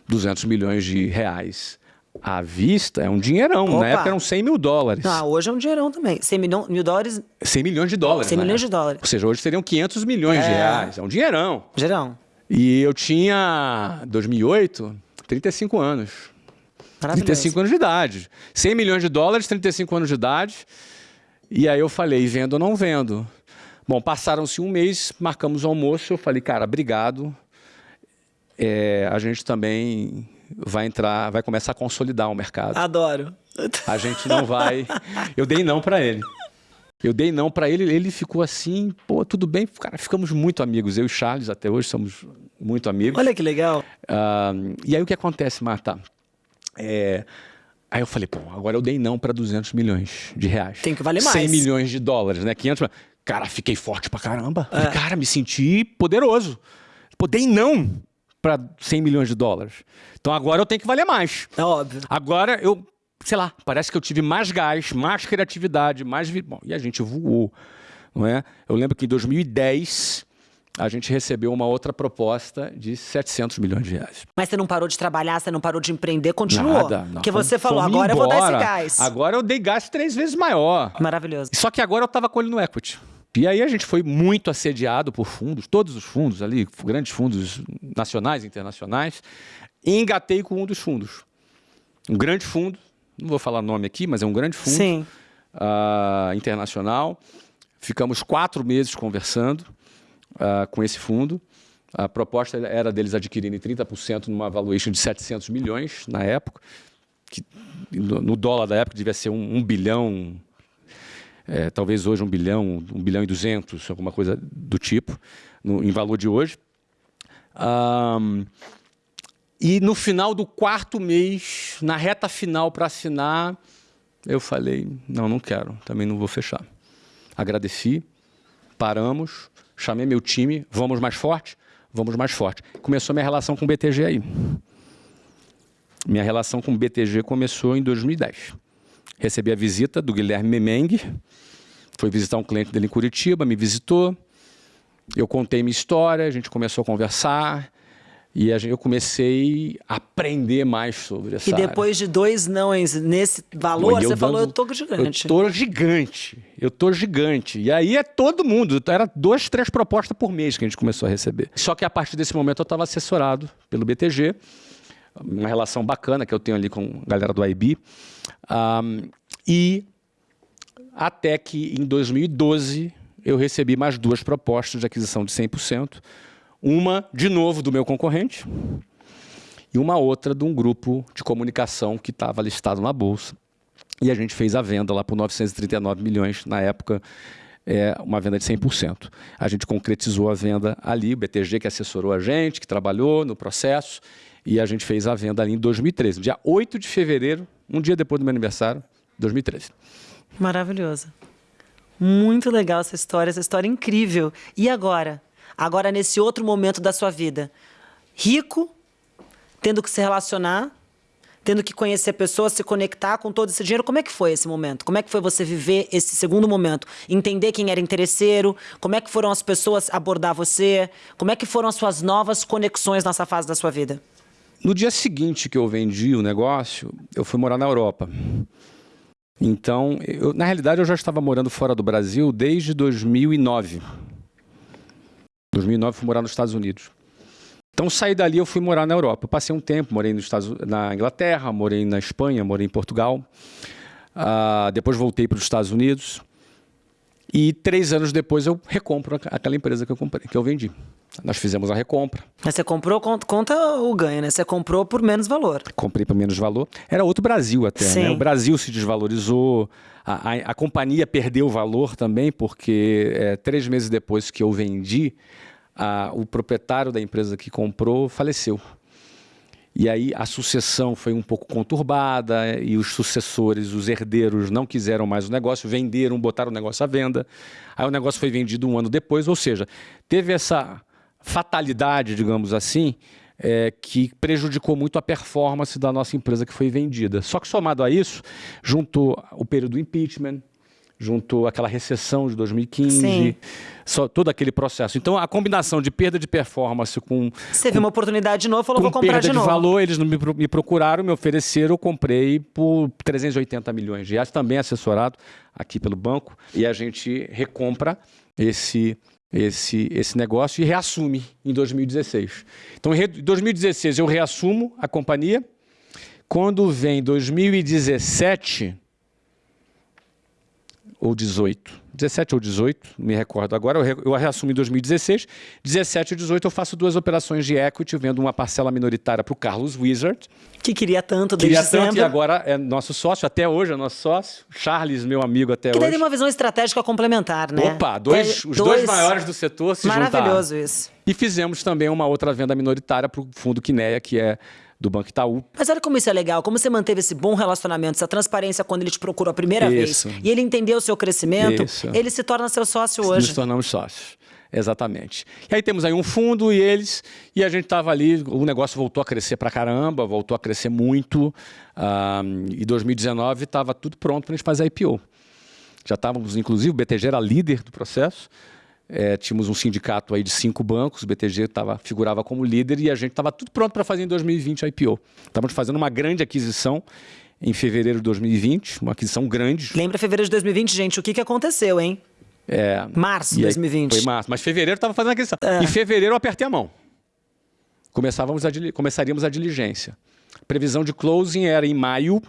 B: 200 milhões de reais à vista é um dinheirão.
A: Opa.
B: Na época eram 100 mil dólares.
A: Ah, hoje é um dinheirão também. 100 milhão, mil dólares,
B: 100 milhões de dólares.
A: 100
B: na
A: milhões de dólares.
B: Ou seja, hoje seriam 500 milhões de
A: É.
B: reais. É um dinheirão.
A: gerão.
B: E eu tinha, 2008, 35 anos.
A: Maravilhoso.
B: 35 anos de idade. 100 milhões de dólares, 35 anos de idade. E aí eu falei, vendo ou não vendo? Bom, passaram-se um mês, marcamos o almoço. Eu falei, cara, obrigado. É, a gente também vai entrar, vai começar a consolidar o mercado.
A: Adoro.
B: A gente não vai. Eu dei não para ele. Eu dei não para ele, ele ficou assim, pô, tudo bem, cara, ficamos muito amigos. Eu e Charles até hoje somos muito amigos.
A: Olha que legal.
B: Uh, e aí o que acontece, Marta? É, aí eu falei, pô, agora eu dei não para 200 milhões de reais.
A: Tem que valer mais.
B: 100 milhões de dólares, né? 500 Cara, fiquei forte pra caramba. É. Cara, me senti poderoso. Pô, dei não para 100 milhões de dólares. Então agora eu tenho que valer mais.
A: É óbvio.
B: Agora eu sei lá, parece que eu tive mais gás, mais criatividade, mais... Bom, e a gente voou, não é? Eu lembro que em 2010 a gente recebeu uma outra proposta de 700 milhões de reais.
A: Mas você não parou de trabalhar, você não parou de empreender, continuou.
B: Nada. Não,
A: Porque você falou, agora embora. eu vou dar esse gás.
B: Agora eu dei gás três vezes maior.
A: Maravilhoso.
B: Só que agora eu estava com ele no equity. E aí a gente foi muito assediado por fundos, todos os fundos ali, grandes fundos nacionais e internacionais, e engatei com um dos fundos. Um grande fundo, não vou falar nome aqui, mas é um grande fundo uh, internacional. Ficamos quatro meses conversando uh, com esse fundo. A proposta era deles adquirirem 30% numa valuation de 700 milhões na época, que no dólar da época devia ser um, um bilhão, é, talvez hoje um bilhão, um bilhão e duzentos, alguma coisa do tipo, no, em valor de hoje. Um, e no final do quarto mês, na reta final para assinar, eu falei, não, não quero, também não vou fechar. Agradeci, paramos, chamei meu time, vamos mais forte? Vamos mais forte. Começou minha relação com o BTG aí. Minha relação com o BTG começou em 2010. Recebi a visita do Guilherme Memeng, foi visitar um cliente dele em Curitiba, me visitou, eu contei minha história, a gente começou a conversar, e eu comecei a aprender mais sobre essa
A: E depois
B: área.
A: de dois nãos nesse valor, você dando, falou, eu tô gigante.
B: Eu tô gigante, eu tô gigante. E aí é todo mundo, era duas, três propostas por mês que a gente começou a receber. Só que a partir desse momento eu estava assessorado pelo BTG, uma relação bacana que eu tenho ali com a galera do IB. Um, e até que em 2012 eu recebi mais duas propostas de aquisição de 100%, uma, de novo, do meu concorrente e uma outra de um grupo de comunicação que estava listado na Bolsa. E a gente fez a venda lá por 939 milhões, na época, é, uma venda de 100%. A gente concretizou a venda ali, o BTG que assessorou a gente, que trabalhou no processo, e a gente fez a venda ali em 2013, dia 8 de fevereiro, um dia depois do meu aniversário, 2013.
A: Maravilhoso. Muito legal essa história, essa história incrível. E agora? agora nesse outro momento da sua vida. Rico, tendo que se relacionar, tendo que conhecer pessoas, se conectar com todo esse dinheiro. Como é que foi esse momento? Como é que foi você viver esse segundo momento? Entender quem era interesseiro, como é que foram as pessoas abordar você, como é que foram as suas novas conexões nessa fase da sua vida?
B: No dia seguinte que eu vendi o negócio, eu fui morar na Europa. Então, eu, na realidade, eu já estava morando fora do Brasil desde 2009. 2009 fui morar nos Estados Unidos. Então saí dali, eu fui morar na Europa. Eu passei um tempo, morei nos Estados, na Inglaterra, morei na Espanha, morei em Portugal. Uh, depois voltei para os Estados Unidos. E três anos depois eu recompro aquela empresa que eu comprei, que eu vendi. Nós fizemos a recompra.
A: Mas você comprou, conta o ganho, né? Você comprou por menos valor.
B: Comprei por menos valor. Era outro Brasil até, né? Sim. né? O Brasil se desvalorizou, a, a, a companhia perdeu valor também, porque é, três meses depois que eu vendi, a, o proprietário da empresa que comprou faleceu. E aí a sucessão foi um pouco conturbada e os sucessores, os herdeiros, não quiseram mais o negócio, venderam, botaram o negócio à venda. Aí o negócio foi vendido um ano depois, ou seja, teve essa fatalidade, digamos assim, é, que prejudicou muito a performance da nossa empresa que foi vendida. Só que somado a isso, juntou o período do impeachment, juntou aquela recessão de 2015, só, todo aquele processo. Então, a combinação de perda de performance com...
A: Você viu uma oportunidade de novo, falou, vou comprar
B: perda
A: de novo.
B: de valor, eles me, me procuraram, me ofereceram, eu comprei por 380 milhões de reais, também assessorado aqui pelo banco, e a gente recompra esse esse, esse negócio e reassume em 2016. Então, em 2016 eu reassumo a companhia. Quando vem 2017, ou 18. 17 ou 18, me recordo agora. Eu, eu reassumi em 2016. 17 ou 18 eu faço duas operações de equity, vendo uma parcela minoritária para o Carlos Wizard.
A: Que queria tanto desde
B: Queria tanto
A: sempre.
B: e agora é nosso sócio, até hoje é nosso sócio. Charles, meu amigo até
A: Que
B: hoje.
A: tem uma visão estratégica complementar, né?
B: Opa, dois,
A: É,
B: os dois maiores do setor se juntaram.
A: Maravilhoso isso.
B: E fizemos também uma outra venda minoritária para o fundo Quineia, que é do Banco Itaú.
A: Mas olha como isso é legal, como você manteve esse bom relacionamento, essa transparência quando ele te procurou a primeira
B: Isso.
A: vez e ele entendeu o seu crescimento,
B: Isso.
A: ele se torna seu sócio
B: Nos
A: hoje.
B: tornamos sócios. Exatamente. E aí temos aí um fundo e eles, e a gente estava ali, o negócio voltou a crescer pra caramba, voltou a crescer muito. ah, e 2019 estava tudo pronto para a gente fazer a IPO. Já estávamos, inclusive, o BTG era líder do processo. É, tínhamos um sindicato aí de cinco bancos, o BTG tava, figurava como líder e a gente estava tudo pronto para fazer em 2020 a IPO. Estávamos fazendo uma grande aquisição em fevereiro de 2020, uma aquisição grande.
A: Lembra fevereiro de 2020, gente, o que, que aconteceu, hein?
B: É,
A: Março de
B: e aí-
A: 2020.
B: Foi março, mas fevereiro estava fazendo a aquisição. Em fevereiro eu apertei a mão. Começávamos a começaríamos a diligência. Previsão de closing era em maio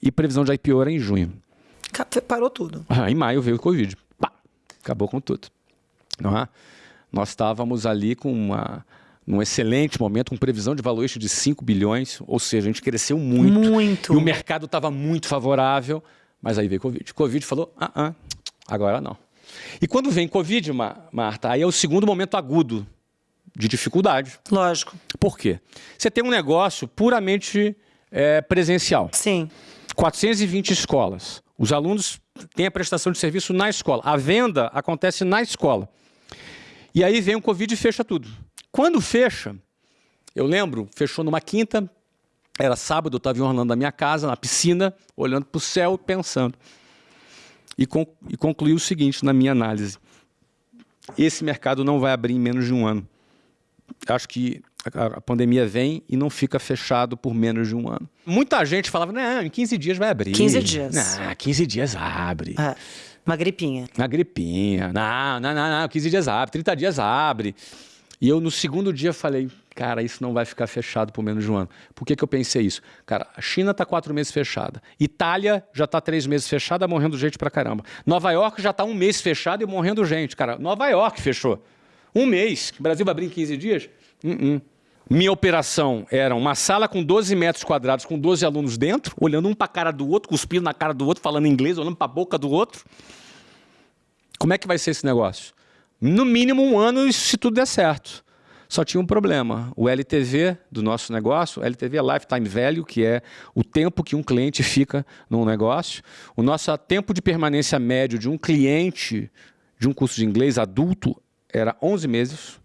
B: e previsão de IPO era em junho.
A: Parou tudo.
B: Ah, em maio veio o Covid. Pá, acabou com tudo. Não é? Nós estávamos ali com uma, num excelente momento, com previsão de valuation de 5 bilhões, ou seja, a gente cresceu muito.
A: Muito.
B: E o mercado estava muito favorável, mas aí veio Covid. Covid falou, ah, ah, agora não. E quando vem Covid, Ma- Marta, aí é o segundo momento agudo de dificuldade.
A: Lógico.
B: Por quê? Você tem um negócio puramente eh, presencial.
A: Sim.
B: 420 escolas. Os alunos têm a prestação de serviço na escola. A venda acontece na escola. E aí vem o Covid e fecha tudo. Quando fecha, eu lembro, fechou numa quinta, era sábado, eu estava em Orlando na minha casa, na piscina, olhando para o céu, pensando. E, con e concluí o seguinte na minha análise. Esse mercado não vai abrir em menos de um ano. Acho que a, a pandemia vem e não fica fechado por menos de um ano. Muita gente falava, não, em 15 dias vai abrir.
A: 15 dias.
B: Não, 15 dias abre.
A: É, uma gripinha.
B: Na gripinha. Não, não, não, não, 15 dias abre, 30 dias abre. E eu, no segundo dia, falei, cara, isso não vai ficar fechado por menos de um ano. Por que, que eu pensei isso? Cara, a China está quatro meses fechada. Itália já está três meses fechada, morrendo gente pra caramba. Nova York já está um mês fechado e morrendo gente. Cara, Nova York fechou. Um mês. O Brasil vai abrir em 15 dias? Uh-uh. Minha operação era uma sala com 12 metros quadrados, com 12 alunos dentro, olhando um para a cara do outro, cuspindo na cara do outro, falando inglês, olhando para a boca do outro. Como é que vai ser esse negócio? No mínimo um ano, se tudo der certo. Só tinha um problema. O LTV do nosso negócio, LTV é Lifetime Value, que é o tempo que um cliente fica num negócio. O nosso tempo de permanência médio de um cliente de um curso de inglês adulto era 11 meses.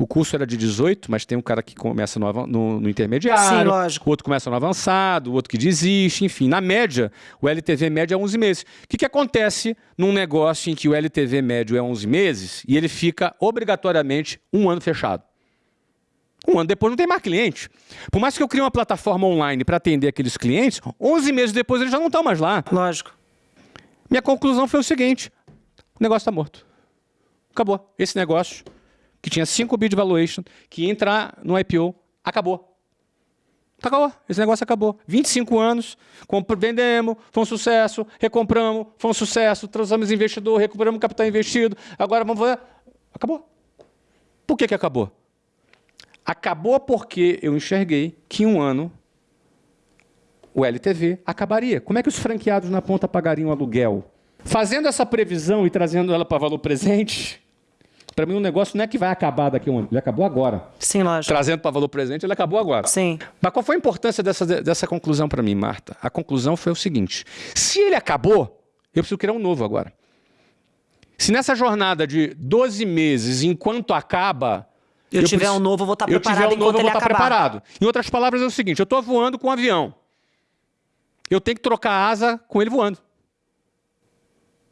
B: O curso era de 18, mas tem um cara que começa no, no- no intermediário,
A: Sim, lógico.
B: o outro começa no avançado, o outro que desiste, enfim. Na média, o LTV médio é 11 meses. O que, que acontece num negócio em que o LTV médio é 11 meses e ele fica obrigatoriamente um ano fechado? Um ano depois não tem mais cliente. Por mais que eu crie uma plataforma online para atender aqueles clientes, 11 meses depois eles já não estão mais lá.
A: Lógico.
B: Minha conclusão foi o seguinte: o negócio está morto. Acabou. Esse negócio, que tinha 5 bi de valuation, que ia entrar no IPO, acabou. Acabou. Esse negócio acabou. 25 anos, vendemos, foi um sucesso, recompramos, foi um sucesso, trouxemos investidor, recuperamos capital investido, agora vamos fazer. Acabou. Por que, que acabou? Acabou porque eu enxerguei que em um ano o LTV acabaria. Como é que os franqueados na ponta pagariam aluguel? Fazendo essa previsão e trazendo ela para valor presente, para mim o negócio não é que vai acabar daqui a um ano, ele acabou agora.
A: Sim, lógico.
B: Trazendo para valor presente, ele acabou agora.
A: Sim.
B: Mas qual foi a importância dessa, dessa conclusão para mim, Marta? A conclusão foi o seguinte: se ele acabou, eu preciso criar um novo agora. Se nessa jornada de 12 meses, enquanto acaba.
A: Eu tiver
B: preciso-
A: um novo, eu vou estar
B: eu
A: preparado
B: tiver um novo,
A: enquanto
B: eu vou
A: ele
B: estar
A: acabar.
B: preparado. Em outras palavras, é o seguinte: eu estou voando com um avião. Eu tenho que trocar a asa com ele voando.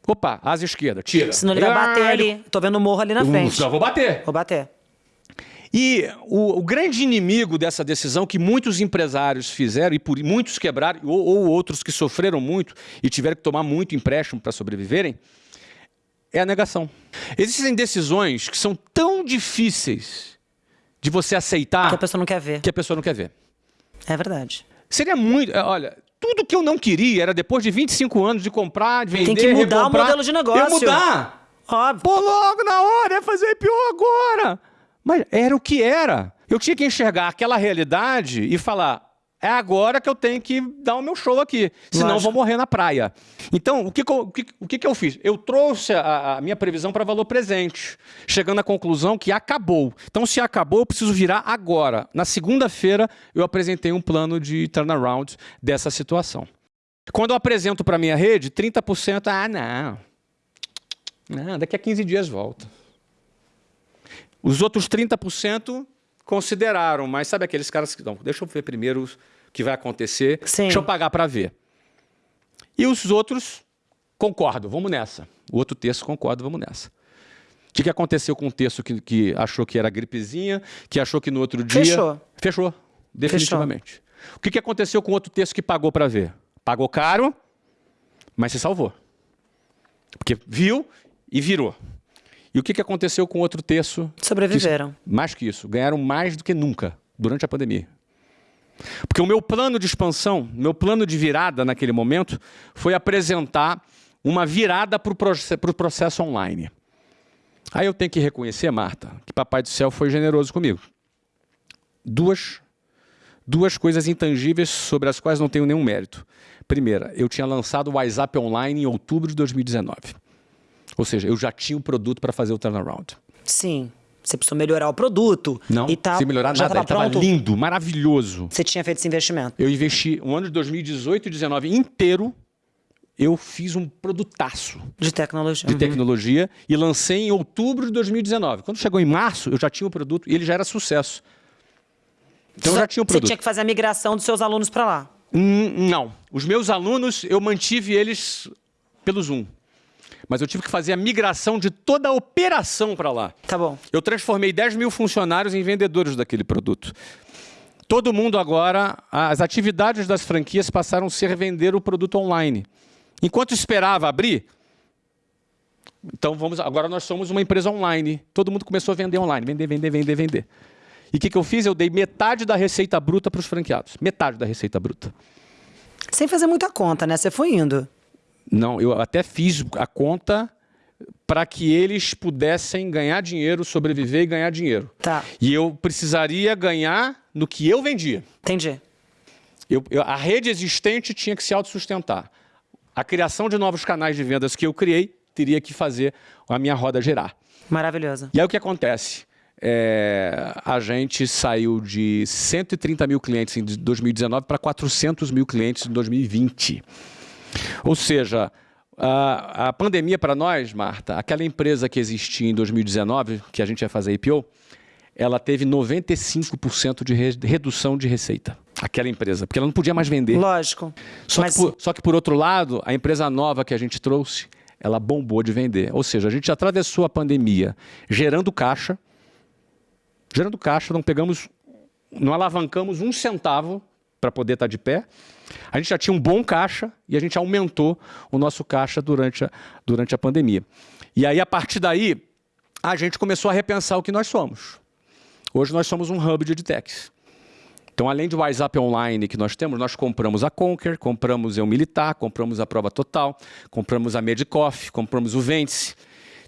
B: Opa, asa esquerda, tira.
A: Senão ele vai bater ali. Tô vendo o morro ali na frente.
B: Eu vou bater.
A: Vou bater.
B: E o, o grande inimigo dessa decisão que muitos empresários fizeram, e por muitos quebraram, ou, ou outros que sofreram muito e tiveram que tomar muito empréstimo para sobreviverem, é a negação. Existem decisões que são tão difíceis de você aceitar
A: Que a pessoa não quer ver.
B: que a pessoa não quer ver.
A: É verdade.
B: Seria muito. é, Olha, tudo que eu não queria era depois de 25 anos de comprar, de vender,
A: Tem que mudar
B: recomprar,
A: o modelo de negócio.
B: Eu mudar.
A: Óbvio.
B: Pô, logo na hora, é fazer IPO agora. Mas era o que era. Eu tinha que enxergar aquela realidade e falar, é agora que eu tenho que dar o meu show aqui, senão eu vou morrer na praia. Então, o que, o que, o que, eu fiz? Eu trouxe a, a minha previsão para valor presente, chegando à conclusão que acabou. Então, se acabou, eu preciso virar agora. Na segunda-feira, eu apresentei um plano de turnaround dessa situação. Quando eu apresento para a minha rede, 30%, ah, não. Não, daqui a 15 dias volta. Os outros 30% consideraram, mas sabe aqueles caras que não, deixa eu ver primeiro o que vai acontecer,
A: Sim.
B: deixa eu pagar para ver. E os outros concordo, vamos nessa. O outro terço concordo, vamos nessa. O que, que aconteceu com o terço que, que achou que era gripezinha, que achou que no outro dia...
A: Fechou.
B: Fechou, definitivamente. Fechou. O que, que aconteceu com o outro terço que pagou para ver? Pagou caro, mas se salvou. Porque viu e virou. E o que, que aconteceu com o outro terço?
A: Sobreviveram.
B: Que, mais que isso, ganharam mais do que nunca durante a pandemia. Porque o meu plano de expansão, meu plano de virada naquele momento, foi apresentar uma virada para o processo, processo online. Aí eu tenho que reconhecer, Marta, que Papai do Céu foi generoso comigo. Duas, duas coisas intangíveis sobre as quais não tenho nenhum mérito. Primeira, eu tinha lançado o WhatsApp Online em outubro de 2019. Ou seja, eu já tinha o produto para fazer o turnaround.
A: Sim. Você precisou melhorar o produto.
B: Não,
A: e tal.
B: sem melhorar
A: já
B: nada. Estava lindo, maravilhoso.
A: Você tinha feito esse investimento?
B: Eu investi o um ano de 2018 e 2019 inteiro. Eu fiz um produtaço.
A: De tecnologia.
B: De uhum. tecnologia e lancei em outubro de 2019. Quando chegou em março, eu já tinha o produto e ele já era sucesso. Então
A: Só,
B: eu já tinha o produto.
A: Você tinha que fazer a migração dos seus alunos para lá?
B: Hum, não. Os meus alunos, eu mantive eles pelo Zoom mas eu tive que fazer a migração de toda a operação para lá.
A: Tá bom.
B: Eu transformei 10 mil funcionários em vendedores daquele produto. Todo mundo agora, as atividades das franquias passaram a ser vender o produto online. Enquanto esperava abrir, então vamos, agora nós somos uma empresa online. Todo mundo começou a vender online, vender, vender, vender, vender. E o que, que eu fiz? Eu dei metade da receita bruta para os franqueados. Metade da receita bruta.
A: Sem fazer muita conta, né? Você foi indo.
B: Não, eu até fiz a conta para que eles pudessem ganhar dinheiro, sobreviver e ganhar dinheiro.
A: Tá.
B: E eu precisaria ganhar no que eu vendia.
A: Entendi.
B: Eu, eu, a rede existente tinha que se autossustentar. A criação de novos canais de vendas que eu criei teria que fazer a minha roda girar.
A: Maravilhoso.
B: E aí o que acontece? É, a gente saiu de 130 mil clientes em 2019 para 400 mil clientes em 2020. Ou seja, a, a pandemia para nós, Marta, aquela empresa que existia em 2019, que a gente ia fazer IPO, ela teve 95% de re redução de receita. Aquela empresa, porque ela não podia mais vender.
A: Lógico.
B: Só,
A: mas...
B: que por, só que, por outro lado, a empresa nova que a gente trouxe, ela bombou de vender. Ou seja, a gente atravessou a pandemia gerando caixa, gerando caixa, não pegamos, não alavancamos um centavo para poder estar tá de pé. A gente já tinha um bom caixa e a gente aumentou o nosso caixa durante a, durante a pandemia. E aí, a partir daí, a gente começou a repensar o que nós somos. Hoje nós somos um hub de edtechs. Então, além do WhatsApp Online que nós temos, nós compramos a Conquer, compramos o Militar, compramos a Prova Total, compramos a Medicoff, compramos o Vence.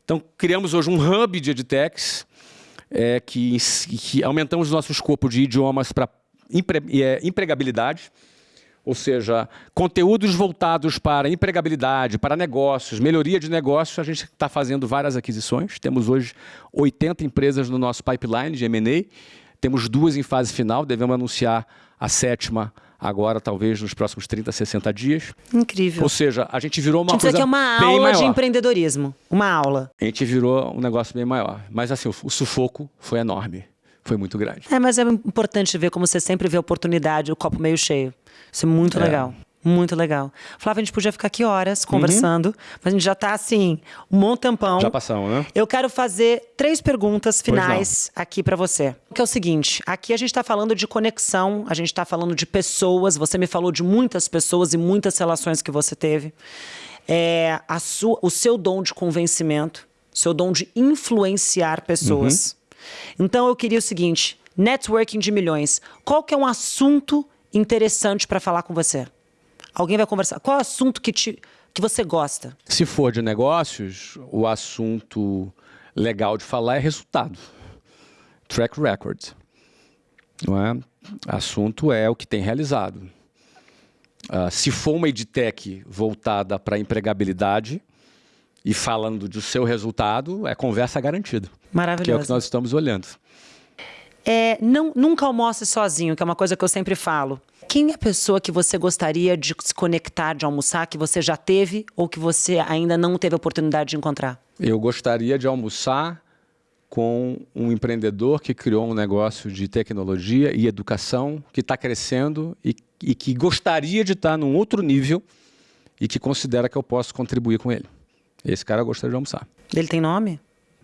B: Então, criamos hoje um hub de edtechs é, que, que aumentamos o nosso escopo de idiomas para empregabilidade, ou seja, conteúdos voltados para empregabilidade, para negócios, melhoria de negócios, a gente está fazendo várias aquisições. Temos hoje 80 empresas no nosso pipeline de M&A, temos duas em fase final, devemos anunciar a sétima agora, talvez nos próximos 30, 60 dias.
A: Incrível.
B: Ou seja, a gente virou uma
A: tipo,
B: coisa
A: aqui é uma aula
B: maior.
A: de empreendedorismo. Uma aula.
B: A gente virou um negócio bem maior. Mas assim, o sufoco foi enorme foi muito grande.
A: É, mas é importante ver como você sempre vê a oportunidade, o copo meio cheio. Isso é muito é. legal. Muito legal. Flávia, a gente podia ficar aqui horas conversando, uhum. mas a gente já está assim, um bom tempão.
B: Já passamos, né?
A: Eu quero fazer três perguntas finais aqui para você. Que é o seguinte: aqui a gente está falando de conexão, a gente está falando de pessoas. Você me falou de muitas pessoas e muitas relações que você teve. É, a sua, o seu dom de convencimento, seu dom de influenciar pessoas. Uhum. Então eu queria o seguinte, networking de milhões. Qual que é um assunto interessante para falar com você? Alguém vai conversar. Qual é o assunto que, te, que você gosta?
B: Se for de negócios, o assunto legal de falar é resultado. Track record. Não é? Assunto é o que tem realizado. Uh, se for uma edtech voltada para empregabilidade e falando do seu resultado, é conversa garantida.
A: Maravilhoso.
B: Que é o que nós estamos olhando.
A: É, não, nunca almoce sozinho, que é uma coisa que eu sempre falo. Quem é a pessoa que você gostaria de se conectar, de almoçar, que você já teve ou que você ainda não teve a oportunidade de encontrar?
B: Eu gostaria de almoçar com um empreendedor que criou um negócio de tecnologia e educação que está crescendo e, e, que gostaria de estar tá num outro nível e que considera que eu posso contribuir com ele. Esse cara gostaria de almoçar.
A: Ele tem nome?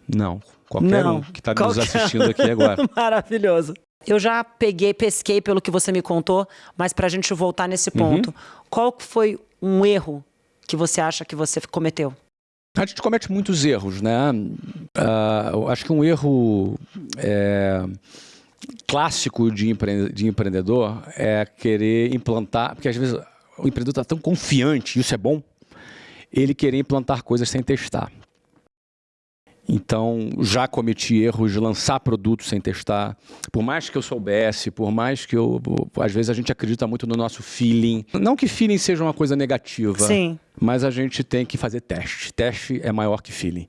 B: Não, qualquer Não, um que está nos assistindo aqui agora.
A: Maravilhoso. Eu já peguei, pesquei pelo que você me contou, mas para a gente voltar nesse uhum. ponto, uhum. qual foi um erro que você acha que você cometeu?
B: A gente comete muitos erros, né? Uh, acho que um erro é, clássico de, empre de empreendedor é querer implantar, porque às vezes o empreendedor está tão confiante, isso é bom, ele querer implantar coisas sem testar. Então, já cometi erros de lançar produtos sem testar. Por mais que eu soubesse, por mais que eu. Às vezes a gente acredita muito no nosso feeling. Não que feeling seja uma coisa negativa.
A: Sim.
B: Mas a gente tem que fazer teste. Teste é maior que feeling.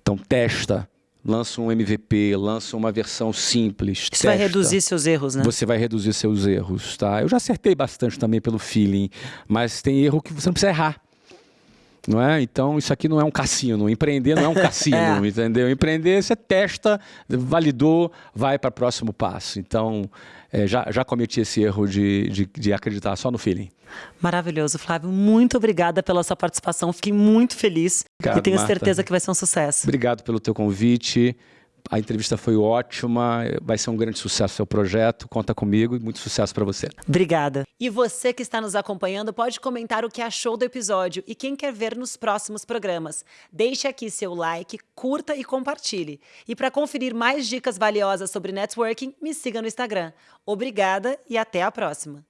B: Então, testa. Lança um MVP, lança uma versão simples. Isso testa.
A: vai reduzir seus erros, né?
B: Você vai reduzir seus erros, tá? Eu já acertei bastante também pelo feeling, mas tem erro que você não precisa errar. Não é? Então, isso aqui não é um cassino. Empreender não é um cassino, é. entendeu? Empreender, você testa, validou, vai para o próximo passo. Então, é, já, já cometi esse erro de, de, de, acreditar só no feeling.
A: Maravilhoso, Flávio. Muito obrigada pela sua participação. Fiquei muito feliz Obrigado, e tenho Marta. certeza que vai ser um sucesso.
B: Obrigado pelo teu convite. A entrevista foi ótima, vai ser um grande sucesso o seu projeto. Conta comigo e muito sucesso para você.
A: Obrigada. E você que está nos acompanhando pode comentar o que achou do episódio e quem quer ver nos próximos programas. Deixe aqui seu like, curta e compartilhe. E para conferir mais dicas valiosas sobre networking, me siga no Instagram. Obrigada e até a próxima.